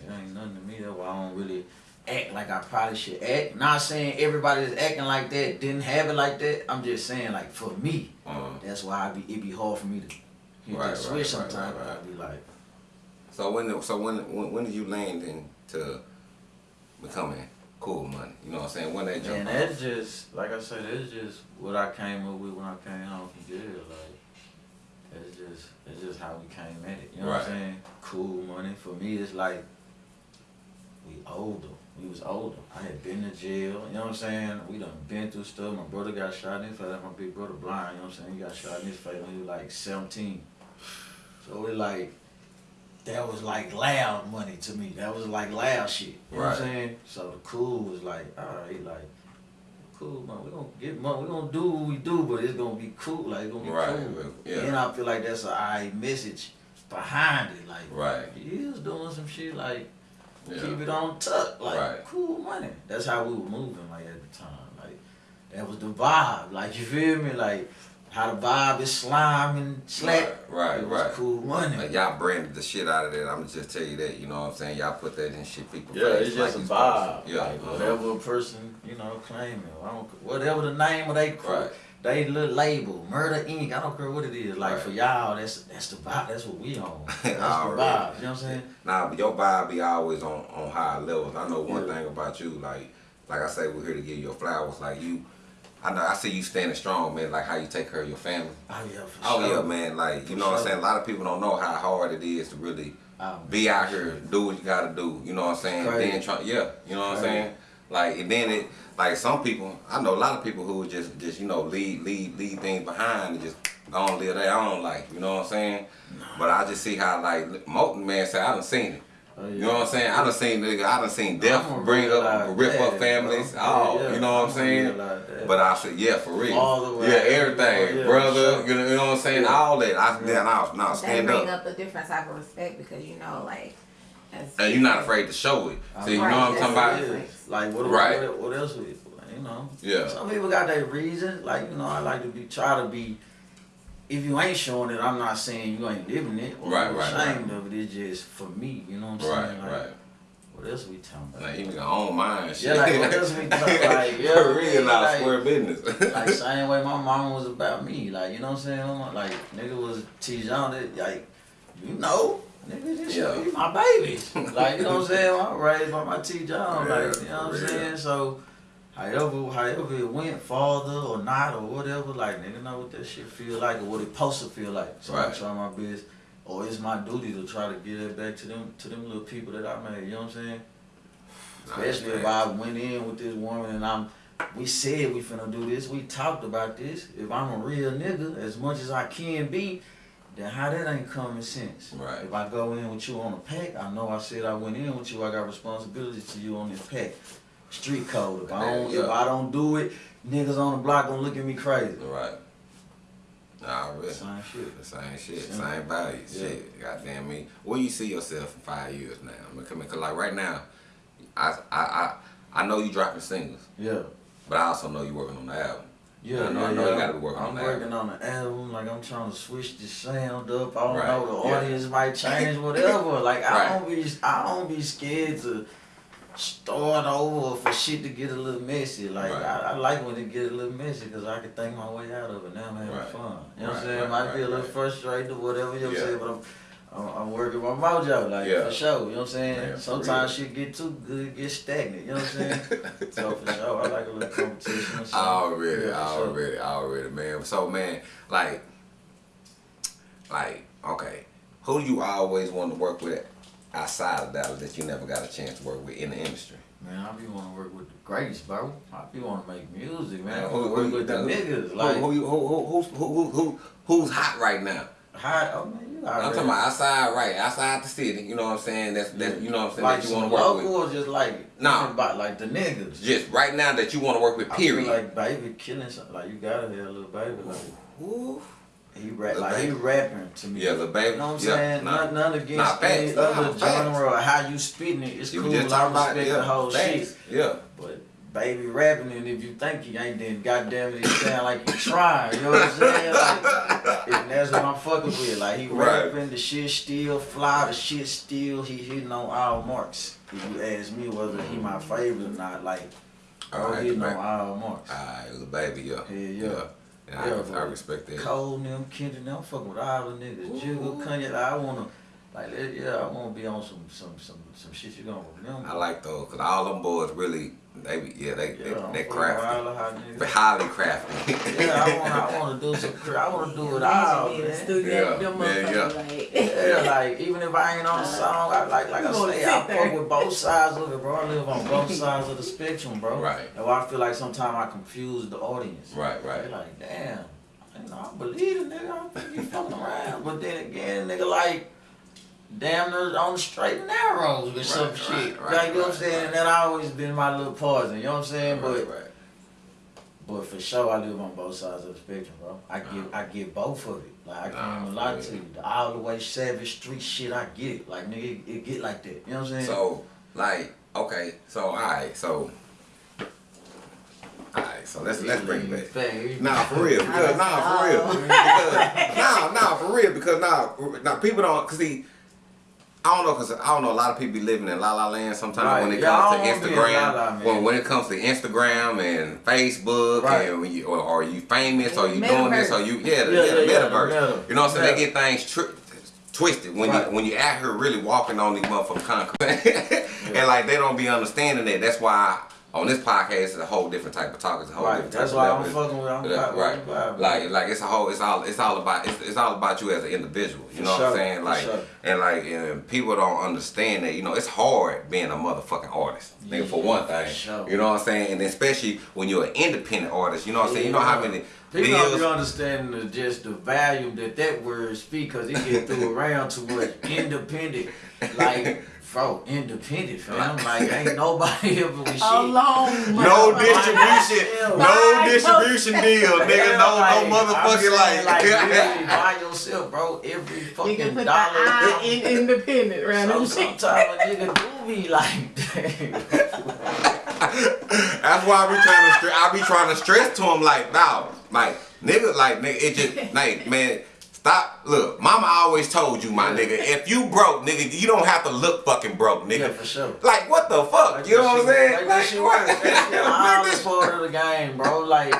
it ain't nothing to me. That's why I don't really act like I probably should act. Not saying everybody that's acting like that didn't have it like that. I'm just saying like for me, Uh, that's why I be it be hard for me to hit Right, that switch right, sometimes. right, right. I be like, so when so when when, when did you land into becoming cool money? You know what I'm saying? When that jump that's just like I said, that's just what I came up with when I came home from jail. Like. It's just, it's just how we came at it. You know what I'm saying? Cool money. For me, it's like we older. We was older. I had been to jail. You know what I'm saying? We done been through stuff. My brother got shot in his face. My big brother blind. You know what I'm saying? He got shot in his face when he was like 17. So it like that was like loud money to me. That was like loud shit. You know what I'm saying? So the cool was like, all right, like cool, man. We gonna get money. We gonna do what we do, but it's gonna be cool. Like it's gonna be Right, cool. yeah. And I feel like that's a I message behind it. Like Right. he is doing some shit like Yeah. keep it on tuck, like Right. cool money. That's how we were moving like at the time. Like that was the vibe. Like you feel me? Like how the vibe is slime and slack. Right, right, it was right. cool money. Like y'all branded the shit out of that. I'm just tell you that. You know what I'm saying? Y'all put that in shit people Yeah, face it's just like a vibe. supposed. Yeah. Like uh-huh. whatever a person, you know, claiming. I don't whatever the name of they cr- Right. They little label, Murder Inc. I don't care what it is. Like Right. for y'all, that's that's the vibe. That's what we on. That's the vibe. You know what I'm saying? Nah, but your vibe be always on on high levels. I know one Yeah. thing about you, like like I say, we're here to give you flowers. Like you, I know I see you standing strong, man. Like how you take care of your family. Oh yeah, for Oh sure. yeah, man. Like you know what I'm saying. A lot of people don't know how hard it is to really Oh, be out here, do what you gotta do. You know what I'm saying. Then try, yeah. You know what I'm saying. Like and then it, like some people, I know a lot of people who just just you know leave leave leave things behind and just go on live their own life. You know what I'm saying. But I just see how like Molten man said, I done seen it. Oh, yeah. You know what I'm saying? I done seen nigga, I done seen death I'ma bring up, realize rip up families, bro. all. Yeah, yeah. You know what I'm saying? But I said, yeah, for real. All the way. Yeah, everything, Yeah, brother. sure. You know, you know what I'm saying? Yeah. All that. I Yeah. yeah. now, now That stand bring up. up a different type of respect because you know, like, as And you're not afraid to show it. See, you know Right, what I'm talking about? it. is. Like what, Right. what, what else? We, you know. Yeah. Some people got their reasons. Like you know, I like to be try to be. If you ain't showing it, I'm not saying you ain't living it or Right, you're right, ashamed of it. It's just for me. You know what I'm Right, saying? Like, right. What else we talking about? Like, you nigga own mine and shit. Yeah, like, what else we talking like, yeah, For real, now, like- square business. like same way my mom was about me. Like you know what I'm saying? Like nigga was T-John. Like you know, nigga just Yeah. you my babies. like you know what I'm saying? I'm raised by my T-John. Yeah, like you know what I'm saying? So. However, however it went, farther or not or whatever, like nigga know what that shit feel like or what it supposed to feel like. So I try my best, or it's my duty to try to get it back to them, to them little people that I made. You know what I'm saying? Especially if I went in with this woman and I'm, we said we finna do this, we talked about this. If I'm a real nigga, as much as I can be, then how that ain't common sense. Right. If I go in with you on a pack, I know I said I went in with you, I got responsibility to you on this pack. Street code. If I don't, Yeah. if I don't do it, niggas on the block gonna look at me crazy. Right. Nah, really. Same shit. The same shit, Same. same value, Yeah. shit. Goddamn me. Where you see yourself in five years now? I mean, come in, cause like right now, I I I, I know you dropping singles, Yeah. but I also know you working on the album. Yeah, I know- yeah, I yeah. you gotta working I'm on working on the album. Like I'm trying to switch the sound up. I don't Right, know. The yeah. audience might change, whatever. Like I Right. don't be, I don't be scared to start over for shit to get a little messy. Like Right. I, I like when it get a little messy because I can think my way out of it. Now I'm having fun. You know what I'm saying? right, Might be a little frustrated or whatever. You know what. I'm saying? But I'm. I'm, I'm working my mojo, like Yeah. for sure. You know what I'm saying? For Sometimes shit get too good, get stagnant. You know what I'm saying? so for sure, I like a little competition. Something. Already, Yeah, for sure. already, already, man. So man, like, like, okay, who do you always want to work with outside of Dallas that you never got a chance to work with in the industry? Man, I be want to work with the greats, bro. I be want to make music, man. I Who- who work you with the think? niggas. Who, Like, who, you- who, who, who's, who, who, who, who's hot right now? how, oh man, you I'm talking about outside, right? Outside the city. You know what I'm saying? That's that. You know what I'm saying? like that you want to work local with. or just like Nah. about like the niggas. Just right now that you want to work with. Period. like baby killing something. Like you gotta have a little baby. Like Ooh. he rap, like he rapping to me. Yeah, the baby. You know what I'm yeah, saying? Nah. None, none against Nah, any facts. Nah, other facts. genre or how you spitting it. It's You cool. I respect yeah, the whole facts. shit. Yeah. But baby rapping, and if you think he ain't, then goddamn it, he sound like he trying. You know what I'm saying? Like, and that's what I'm fucking with. Like he Right. rapping, the shit still fly, the shit still he hitting on all marks. If you ask me whether he my favorite or not, like, bro, Alright, hitting on right. all marks. Alright, Lil Baby, yeah. Yeah. Yeah, Yeah, I, I respect that. Cole and them, Kendrick, them, I'm fucking with all the niggas. Jiggle, Kanye, I wanna, like, yeah, I wanna be on some, some, some, some shit you gonna remember. I like those, cause all them boys really, they, be- yeah, they, yeah, they, they crafty. all the hot niggas. They highly crafty. Yeah, I wanna, I wanna do some, I wanna do it all, Be in the studio, Yeah, them yeah, yeah. like- Yeah, like even if I ain't on the song, I like like I say, I fuck with both sides of it, bro. I live on both sides of the spectrum, bro. Right. And why I feel like sometimes I confuse the audience. Right, right. They like, damn, you know, I believe it, nigga. I don't think you fucking around. But then again, nigga, like, damn, near on the straight and narrows with some Right, shit. right, like, you know what I'm saying? right. And that always been my little poison. You know what I'm saying? right, but right. but for sure, I live on both sides of the spectrum, bro. I get. I get both of it. Like I can't even lie to you. All the way savage street shit, I get it. Like nigga, it, it get like that. You know what I'm saying? So, like, okay, so alright, so alright, so let's let's bring it back. Nah, for real. Because, nah, for real. Because, nah, nah, for real. Because nah, nah, people don't. Cause see, I don't know. Cause I don't know. A lot of people be living in la la land sometimes Right. when it Yeah, comes I to don't wanna be in la la, Instagram. when when it comes to Instagram and Facebook Right. and when you or, or you famous or you Metaverse. doing this or you yeah the, Yeah, yeah, the yeah, yeah, metaverse. meta. You know what I'm saying? They get things tri- twisted when Right. you when you out here really walking on these motherfucking concrete, and like they don't be understanding that. That's why. On this podcast, it's a whole different type of talk. It's a whole Right. different That's type why of I'm fucking with. I'm Yeah, right. vibe, Like like it's a whole it's all it's all about it's, it's all about you as an individual. You For know what I'm saying? Like sure. and like and people don't understand that, you know, it's hard being a motherfucking artist. Nigga, for one thing. For sure. You know what I'm saying? And especially when you're an independent artist, you know what I'm saying? You know how many People don't deals the, just the value that that word speak because it get through around too much. Independent, like, bro, independent, fam. Like, ain't nobody ever with shit. Alone. no distribution, no By distribution deal, nigga. No, like, no motherfucking saying, like. like by yourself, bro. Every You can fucking put the dollar. I in independent around Some, sometimes a nigga do be like that. That's why I be trying to I be trying to stress to him like, nah, like nigga, like nigga, it just like man, stop. Look, mama always told you, my nigga, if you broke, nigga, you don't have to look fucking broke, nigga. Yeah, for sure. Like what the fuck? Like you know what I'm saying? Like that shit work. That shit all Make a this- part of the game, bro. Like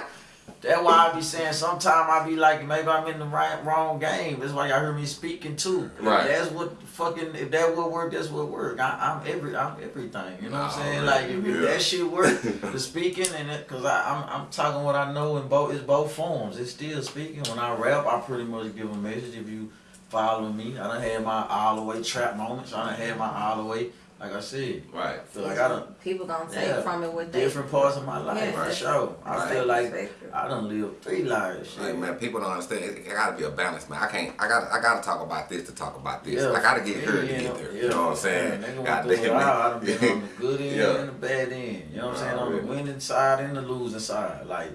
that's why I be saying sometimes I be like maybe I'm in the right wrong game. That's why y'all hear me speaking too. Right. That's what fucking if that would work, that's what work. I, I'm every I'm everything. You know what I'm saying? Like if, if yeah. that shit work, the speaking and it, cause I I'm, I'm talking what I know in both it's both forms. It's still speaking. When I rap, I pretty much give a message. If you follow me, I done had my all the way trap moments. I done had my all the way. Like I said, Right. I feel like I done People gonna take Yeah. from it what they different parts of my life Yeah. for Right. sure. I Right. feel like Perspective. I done lived three lives. Shit. Like man, people don't understand. It, it gotta be a balance, man. I can't. I got. to I gotta talk about this to talk about this. Yeah, I gotta get yeah, here to yeah, get there. yeah. You know what I'm saying? Yeah, nigga God went through it. I done damn been on the good end Yeah. and the bad end. You know what I'm saying? Nah, On the really. winning side and the losing side. Like,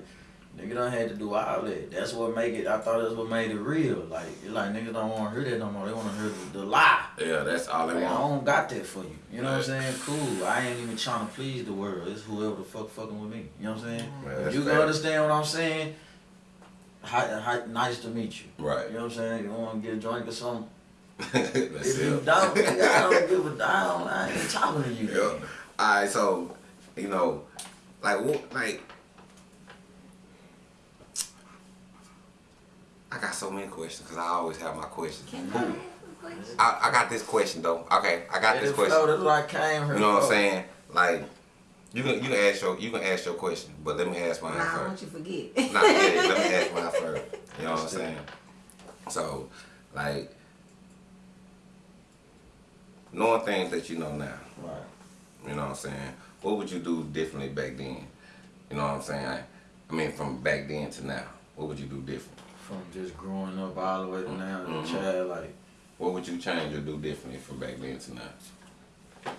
nigga done had to do all that. That's what make it, I thought that's what made it real. Like, like niggas don't want to hear that no more. They want to hear the, the lie. Yeah, that's all they Like, I don't got that for you. You know what I'm saying? Cool. I ain't even trying to please the world. It's whoever the fuck fucking with me. You know what I'm saying? Man, if you can understand what I'm saying, hi, hi, nice to meet you. Right. You know what I'm saying? You want to get a drink or something? that's If you don't, nigga, I don't give a damn. I ain't talking to you. Yeah. All right, so you know, like what, like I got so many questions because I always have my questions. Can I ask a question? I, I got this question though. Okay, I got this That's question. That's what I came here You know what I'm saying? Like you can you can ask your you can ask your question, but let me ask mine Nah, I first. want you forget. Not yet. Let me ask mine first. You know what I'm saying? So, like, knowing things that you know now. Right. You know what I'm saying? what would you do differently back then? You know what I'm saying? I mean, from back then to now, what would you do different? From just growing up all the way to now, as Mhm. a child, like What would you change or do differently from back then to now? Uh,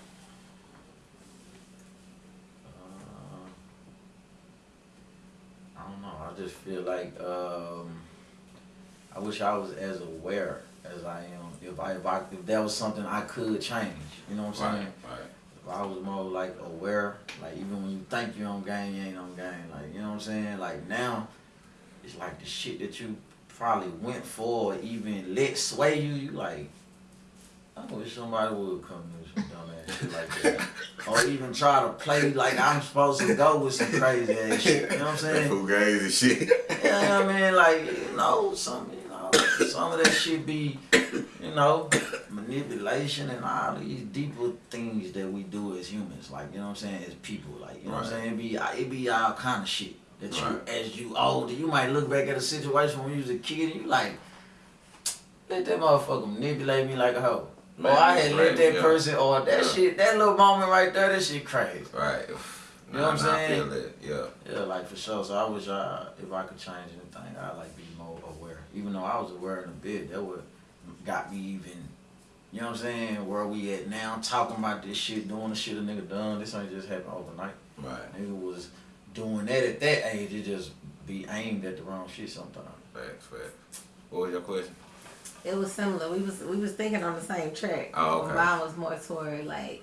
I don't know. I just feel like um, I wish I was as aware as I am. If I if I if that was something I could change, you know what I'm Right, saying? right. If I was more like aware, like even when you think you're on game, you ain't on game. Like you know what I'm saying? Like now, it's like the shit that you probably went for, or even let sway you. You like. I wish somebody would come do some dumb ass shit like that. or even try to play like I'm supposed to go with some crazy ass shit. You know what I'm saying? Fugazi and shit. Yeah, I mean, like, you know, some, you know, some of that shit be, you know, manipulation and all these deeper things that we do as humans. Like, you know what I'm saying, as people. Like, you know what I'm saying? It be, it be all kind of shit that you, Right. as you older, you might look back at a situation when you was a kid and you like, let that motherfucker manipulate me like a hoe. Man, or I had let that yeah. person, or that Yeah. shit, that little moment right there, that shit crazy. Right. You know what I'm Nah, saying? I feel that. Yeah. Yeah, like for sure. So I wish I, if I could change anything, I'd like be more aware. Even though I was aware in a bit, that would got me even, you know what I'm saying, where we at now, talking about this shit, doing the shit a nigga done. This ain't just happened overnight. Right. Nigga was doing that at that age, it just be aimed at the wrong shit sometimes. Facts, facts. What was your question? It was similar. We was we was thinking on the same track. Oh, okay. Mine was more toward like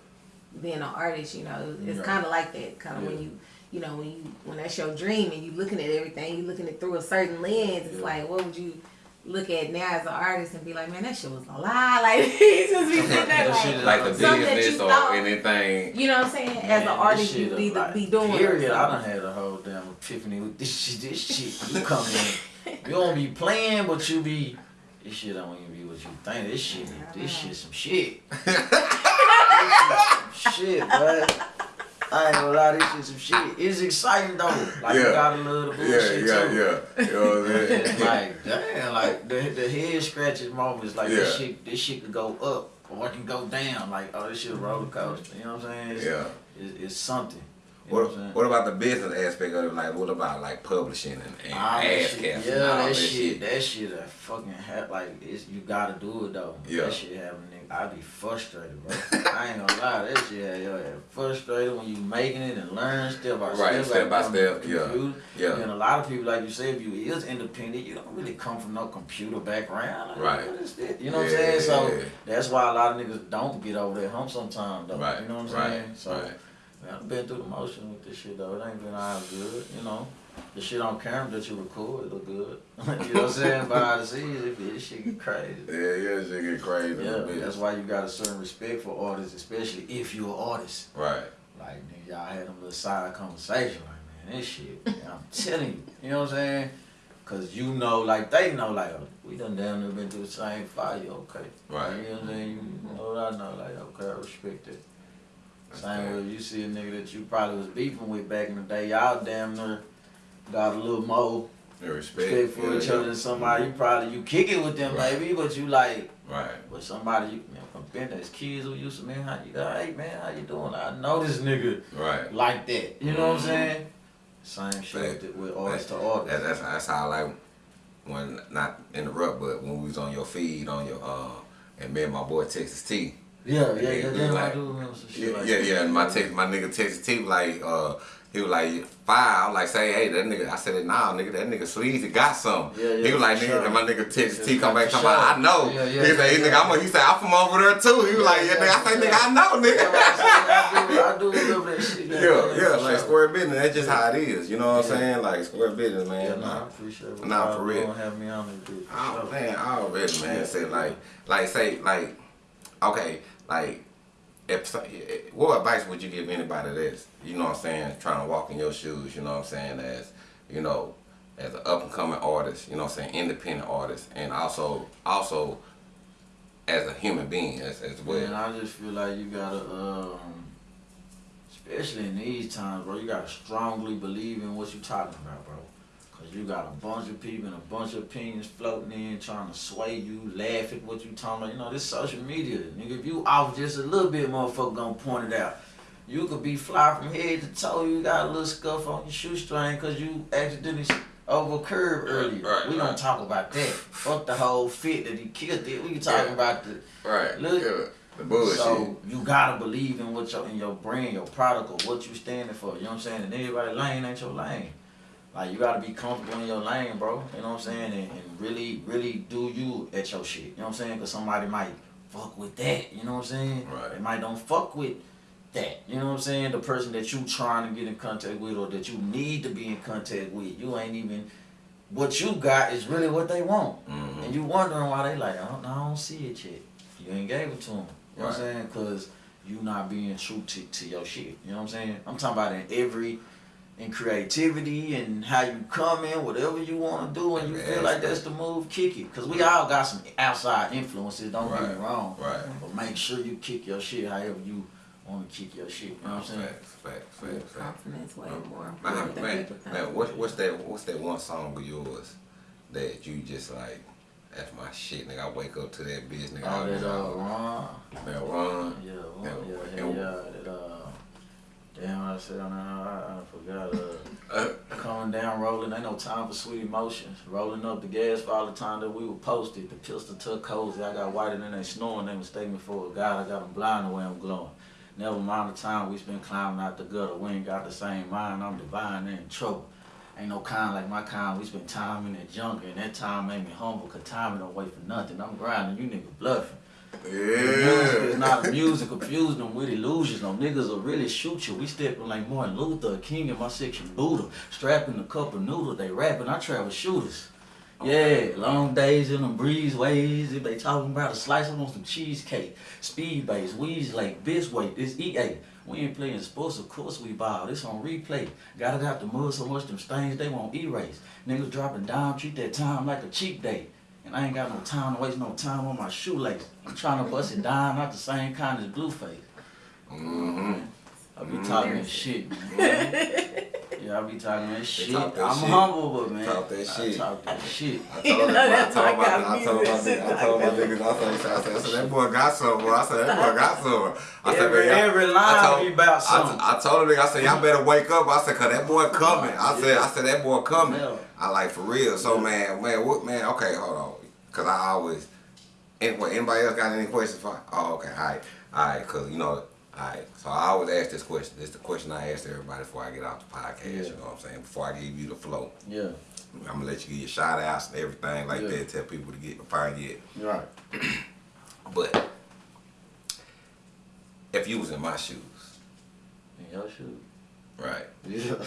being an artist. You know, it's Yeah. kind of like that. Kind of when you you know when you when that's your dream and you looking at everything, you looking at through a certain lens. It's Yeah. like what would you look at now as an artist and be like, man, that shit was a lie. Like he just be sitting there That shit like. Like the Something that business you or thought- anything. You know what I'm saying? as an artist, shit you is need to be doing. or Period. I something. done had a whole damn epiphany with this shit. This shit, you come in, you don't be playing, but you be. This shit don't even be what you think. This shit, this shit, some shit. Some shit, but I ain't gonna lie, this shit, some shit. It's exciting though. Like you Yeah. gotta love the Yeah, bullshit yeah, too. yeah. You know what I'm saying? Like damn, like the the head scratches moments. Like this shit, this shit could go up or it can go down. Like oh, this shit a roller coaster. You know what I'm saying? It's, Yeah. it's, it's something. You What, what what about the business aspect of it? Like, what about like publishing and, and that ass casting yeah, all that, shit, that shit, a fucking ha- like it's you gotta do it though. Yeah. That shit having nigga, I be frustrated, bro. I ain't gonna lie, that shit had your ass frustrated when you making it and learn step by Right, step, step by step, yeah, computer. yeah. And a lot of people, like you said, if you is independent, you don't really come from no computer background. Like, Right. What is? You know what I'm saying? So yeah. that's why a lot of niggas don't get over that hump sometimes though. Right, You know what I'm right, saying? So. right. Man, I've been through the motion with this shit though. It ain't been all good, you know. The shit on camera that you record, look good. you know what I'm saying? Behind the scenes, it, it shit get crazy. Yeah, yeah, shit get crazy. a Yeah, little bit. that's why you got a certain respect for artists, especially if you're an artist. Right. Like, nigga, y'all had them little side conversation, like, man, this shit, man, I'm telling you, you know what I'm saying? Cause you know, like they know, like oh, we done damn near been through the same fire, okay? Right. You know what I'm saying? You know what I know, like okay, I respect it. Same way you see a nigga that you probably was beefing with back in the day, y'all damn near got a little more respect. respect for yeah, each other than somebody. You probably you kick it with them Right. maybe, but you like Right. with somebody you, know, from been as kids who used to man, how you hey man, how you doing? I know this nigga Right. like that. You know what I'm Mhm. saying? Same shit Fact. with, artist to That, artist. that's that's how I like when not interrupt, but when we was on your feed on your uh and me and my boy Texas T. Yeah, yeah, Yeah, yeah. we Then I like- do remember some shit Yeah, like yeah, yeah. And my text, my nigga Texas T like, uh, he was like five. I was like, say, hey, that nigga. I said, nah, nigga, that nigga sleazy got some. Yeah, yeah, he was like, nigga, sure. and my nigga Texas Yeah, T come back come about, I know. Yeah, yeah, he said, hey, yeah, nigga, I'm, he said, I'm from over there too. He was like, yeah, Yeah, nigga. I say, yeah. nigga, I know, nigga. I do, I do remember that shit. Yeah, yeah, like sure. square business. That's just how it is. You know what I'm saying? Like square business, Yeah, man. nah, I appreciate it. Nah, for real. Don't have me on this dude. Oh sure. man, oh, already man. Yeah. Say like, like say like, okay, like, if what advice would you give anybody that's you know what I'm saying trying to walk in your shoes? You know what I'm saying as you know as an up and coming artist. You know what I'm saying independent artist, and also also as a human being as as well. And I just feel like you gotta, um, especially in these times, bro, you gotta strongly believe in what you're talking about, bro. Cause you got a bunch of people and a bunch of opinions floating in, trying to sway you, laugh at what you talking about. You know, this social media, nigga. If you off just a little bit, motherfucker gonna point it out. You could be fly from head to toe. You got a little scuff on your shoestring because you accidentally over curb earlier. right, we right. don't talk about that. Fuck the whole fit that he killed it. We can talk Yeah. about the Right. Look. yeah. The bullshit. so you gotta believe in what your in your brand, your product, or what you standing for. You know what I'm saying? And everybody lane ain't your lane. Like you gotta be comfortable in your lane, bro. You know what I'm saying? And, and really, really do you at your shit. You know what I'm saying? Cause somebody might fuck with that. You know what I'm saying? Right. They might don't fuck with that. You know what I'm saying? The person that you trying to get in contact with or that you need to be in contact with. You ain't even what you got is really what they want. mm -hmm. And you wondering why they like, I don't, I don't see it yet. You ain't gave it to them. You know what I'm saying? Because you not being true to, to your shit. You know what I'm saying? I'm talking about in every, in creativity and how you come in, whatever you want to do, and you feel like that's the move, kick it. Because we all got some outside influences, don't get me wrong. Right. But make sure you kick your shit however you want to kick your shit. You know what I'm saying? Facts, facts, facts, facts. Confidence way more Man, than man, man, what, what's that? What's that one song of yours that you just like? That's my shit, nigga. I wake up to that bitch, nigga. All I that, uh, Ron. that run. Yeah, well, Yeah, yeah, yeah, yeah, that, uh, damn, I said, I, I, I forgot, uh, Uh, coming down, rolling, ain't no time for sweet emotions. Rolling up the gas for all the time that we were posted. The pistol took cozy. I got whiter than they snoring. They mistake me for a god. I got them blind the way I'm glowing. Never mind the time we spent climbing out the gutter. We ain't got the same mind. I'm divine. and in trouble. Ain't no kind like my kind. We spent time in that jungle, and that time made me humble. Cause time don't wait for nothing. I'm grinding. You nigga bluffing. Music is not music, confuse them with illusions. No niggas will really shoot you. We stepping like Martin Luther, king in my section, Buddha. Strapping a cup of noodles, they rapping, I travel shooters. Yeah, long days in them breezeways. If they talking about a slice, I want some cheesecake. Speed base, Weeze Lake, Bisway, this EA. We ain't playing sports, of course we ball. This on replay. Got it out the mud so much them stains they won't erase. Niggas dropping down, treat that time like a cheap day. And I ain't got no time to waste no time on my shoelace. I'm trying to bust it down, not the same kind as Blueface. Mm-hmm. I be talking that shit, man. yeah, I be talking that shit. talk that I'm shit. humble, but man. Talk that shit. I talk that shit. I told, know I told my, how I told my, music nigga, I told my niggas, I said, I said, I said, that boy got something. I said, that boy got something. I said, Every- man, y'all- every line I told, be about I, something. I told him, nigga, I said, y'all better wake up. I said, cause that boy coming. I said, I said, that boy coming. Yeah. I like for real. So man, man, what man? Okay, hold on, cause I always. Anyway, anybody else got any questions for? Oh, okay, all right, all right, cause you know. Alright, so I always ask this question. This is the question I ask everybody before I get off the podcast. Yeah. You know what I'm saying? Before I give you the flow. Yeah, I'm gonna let you get your shout outs and everything like Yeah. that. Tell people to get find you. right. But if you was in my shoes, In your shoes. right? Yeah.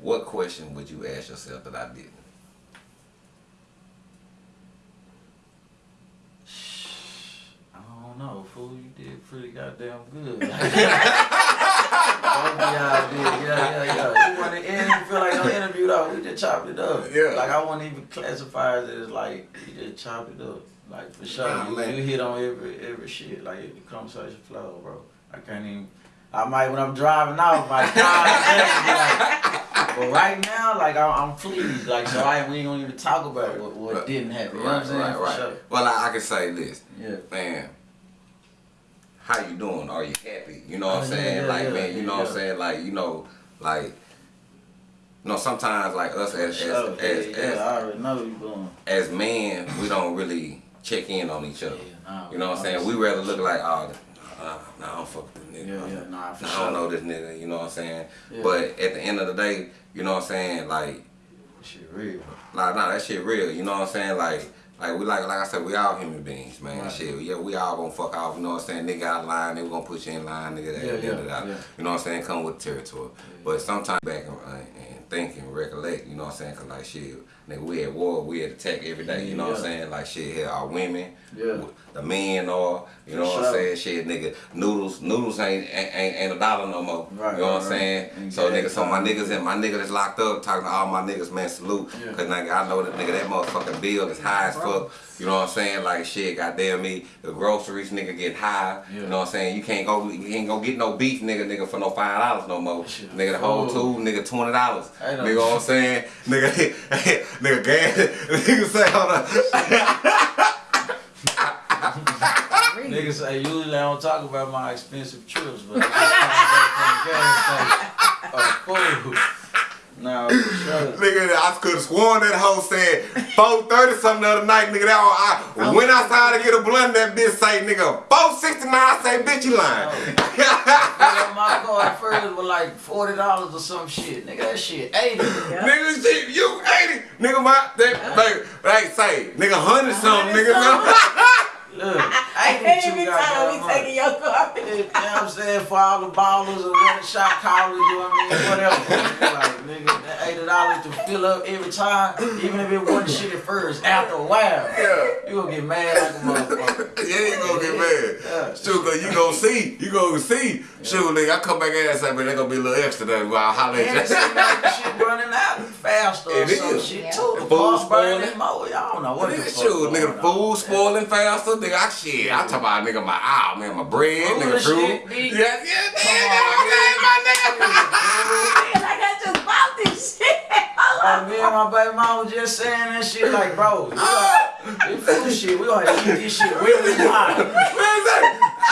What question would you ask yourself that I didn't? I don't know, fool. You did pretty goddamn good. Both of y'all did, yeah, yeah, yeah. You want to interview, feel like no interview though. We just chopped it up. Yeah. Like I wouldn't even classify it as like we just chopped it up. Like for sure, Nah, you, you hit on every every shit. Like the conversation flow, bro. I can't even. I might when I'm driving out, my like, but right now, like I'm, I'm pleased. Like so, I we ain't gonna even talk about what, what Right. didn't happen. You know what I'm saying? right, For right. sure. Well, I, I can say this, Yeah. man. How you doing? Are you happy? You know what oh, I'm Oh, saying? yeah, like, yeah, man, you know what I'm saying? Like, you know, like, you know, sometimes like us as as Sure, as, yeah, as, yeah, I already know you going. as men, we don't really check in on each other. Yeah, nah, You know what I'm saying? We rather look like, oh, nah, nah, I don't fuck with this nigga. Yeah, yeah, nah, Nah, I don't know this nigga. You know what I'm saying? Yeah. But at the end of the day, you know what I'm saying? Like, Shit real. Like, nah, that shit real. You know what I'm saying? Like, like we like, like I said, we all human beings, man. Right. Shit, yeah, we all gonna fuck off. You know what I'm saying? Nigga out of line, they gonna put you in line, nigga. That, Yeah, that, yeah, yeah. You know what I'm saying? Come with territory. But sometimes back and, and think and recollect. You know what I'm saying? Cause like shit, nigga, we at war, we at attack every day. You know what I'm saying? Like shit, here our women, Yeah. the men are. You know For what I'm saying? Shit, nigga, noodles, noodles ain't ain't, ain't, ain't a dollar no more. Right, you know what I'm right, right. saying? So nigga, so my niggas and my nigga that's locked up, talking to all my niggas, man, salute. Yeah. Cause nigga, I know that nigga, that motherfucking bill is high as fuck. You know what I'm saying? Like shit, goddamn me, the groceries nigga get high. Yeah. You know what I'm saying? You can't go, you can't go get no beef, nigga, nigga for no five dollars no more. Shit. Nigga, the whole two, nigga, twenty dollars. Ain't Nigga, what I'm saying? Nigga, nigga, gas. Nigga say, hold on. Nigga say usually I don't talk about my expensive trips, but I'm just No, for sure. Nigga, I could have sworn that hoe said 430 something the other night, nigga. That I went outside to get a blunt, that bitch say, nigga, 469. I say, bitch, you lying. Nigga, my car first was like forty dollars or some shit. Nigga, that shit eighty. nigga, shit, you 80. Nigga, my, that, like, like, say, nigga, 100 something, nigga. Look, I eighty can't two even tell me taking your car. You know what I'm saying? For all the ballers and running shot callers, you know what I mean? Whatever. like, nigga, that eighty dollars to fill up every time, even if it wasn't shit at first, after a while, Yeah. you gonna get mad like a motherfucker. Yeah, you gonna get mad. Yeah. Shoot, cause you gonna see, you gonna see. Shoot, nigga, I come back and say, man, they gonna be a little extra there. Well, I'll holler And at it you. seems like the shit running out faster or It some shit Yeah. too. The Food pump spoiling. more. Y'all don't know what the Nigga, shoot, nigga, the food spoiling faster. Nigga, I shit. I talk about nigga my ah man, my bread, Food nigga, and fruit. shit, Yeah, yeah, Come nigga, on, okay, my nigga. Like I just bought this shit. Like, me and my baby mama just saying that shit like, bro, you got, this food shit, we gonna eat this shit when we it. Man, say,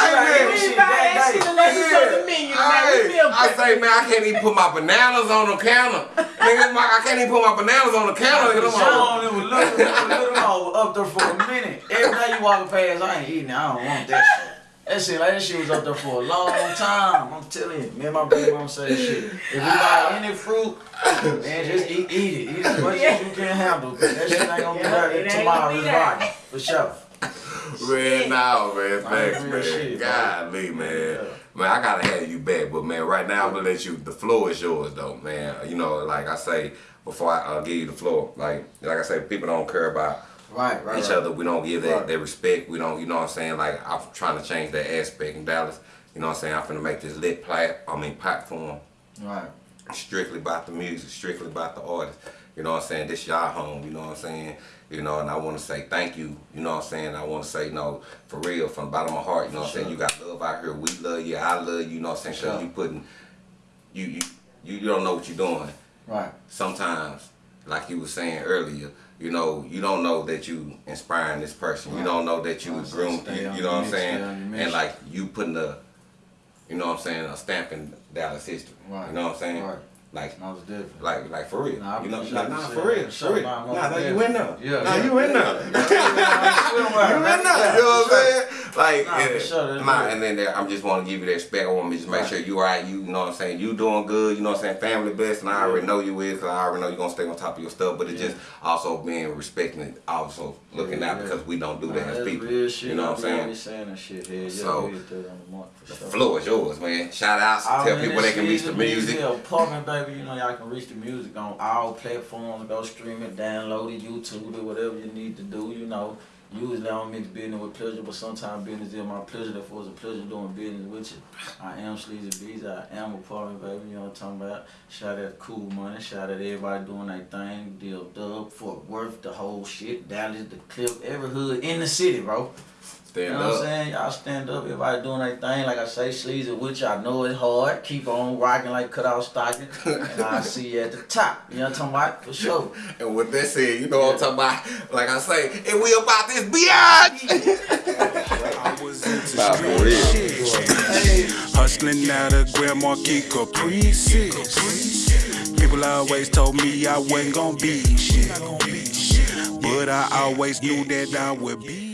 hey, man, buy that shit unless it's the menu. Hey, I say, man, I can't even put my bananas on the counter. nigga, my, I can't even put my bananas on the counter. Nigga, Sean, it was little, little, little more up there for a minute. Every day you walking past, I ain't eating. I don't want that shit. That shit, like that shit was up there for a long time. I'm telling you, me and my baby mom say that shit. If you buy any fruit, man, just eat, eat it. Eat as much as you can handle. 'cause That shit ain't gonna be Yeah, there it ain't tomorrow. gonna be It's for sure. Man, now, man, thanks, real man. shit, bro. Golly, man. Yeah. Man, I gotta have you back, but man, right now I'm gonna let you. The floor is yours, though, man. You know, like I say before I uh, give you the floor, like like I say, people don't care about Right, right. each right. other. We don't give that, Right. that respect. We don't, you know what I'm saying? Like I'm trying to change that aspect in Dallas. You know what I'm saying? I'm finna make this lit plat. I mean platform Right. strictly about the music, strictly about the artist. You know what I'm saying? This y'all home, you know what I'm saying? You know, and I want to say thank you, you know what I'm saying? I want to say, no, for real, from the bottom of my heart, you know what I'm saying? You got love out here. We love you. I love you, you know what I'm saying? Sure. you putting, you, you, you, you don't know what you're doing. Right. Sometimes, like you was saying earlier, you know, you don't know that you inspiring this person. You don't know that you Right, was groomed, you, you know what I'm saying? stay on your And like you putting a, you know what I'm saying, a stamp in Dallas history. Right. You know what I'm saying? Right. Like That was different. like, like for real. Nah, you know, appreciate nah, nah, for real, for real. Nah, Nah, you in there. Yeah, nah, yeah. you in there. Yeah, you in there. You know what I'm saying? Like, Nah, yeah, sure, real. and then there, I'm just want to give you that respect. I want me to just make Right. sure you alright. You, you know what I'm saying? You doing good. You know what I'm saying? Family best, and I already know you is, cause I already know you're gonna stay on top of your stuff. But it's Yeah. just also being respecting it, also looking out because we don't do Nah, that as people. You know what I'm saying? saying that shit here. Yeah, So, we hit that on the mark for The sure. floor is yours, man. Shout outs. I Tell mean, people they can reach the music. Yeah, apartment baby. You know y'all can reach the music on all platforms. Go stream it, download it, YouTube it, whatever you need to do. You know, usually I don't mix business with pleasure, but sometimes business is my pleasure. Therefore, it's a pleasure doing business with you. I am Sleazy Beezy. I am apartment baby. You know what I'm talking about? Shout out Cool Money. Shout out everybody doing their thing. Deal Dub, Fort Worth, the whole shit. Dallas, the Clip, every hood in the city, bro. You Stand know what I'm saying? Y'all stand up, everybody doing their thing. Like I say, sleazy, which I know is hard. Keep on rocking like cut out stocking. and I'll see you at the top. You know what I'm talking about? For sure. And with that said, you know what I'm talking about. Like I say, and we about this beyond. I was into Nah, for street real. Hustling out of Grand Marquis Caprices. People always told me I wasn't gonna be shit. But I always knew that I would be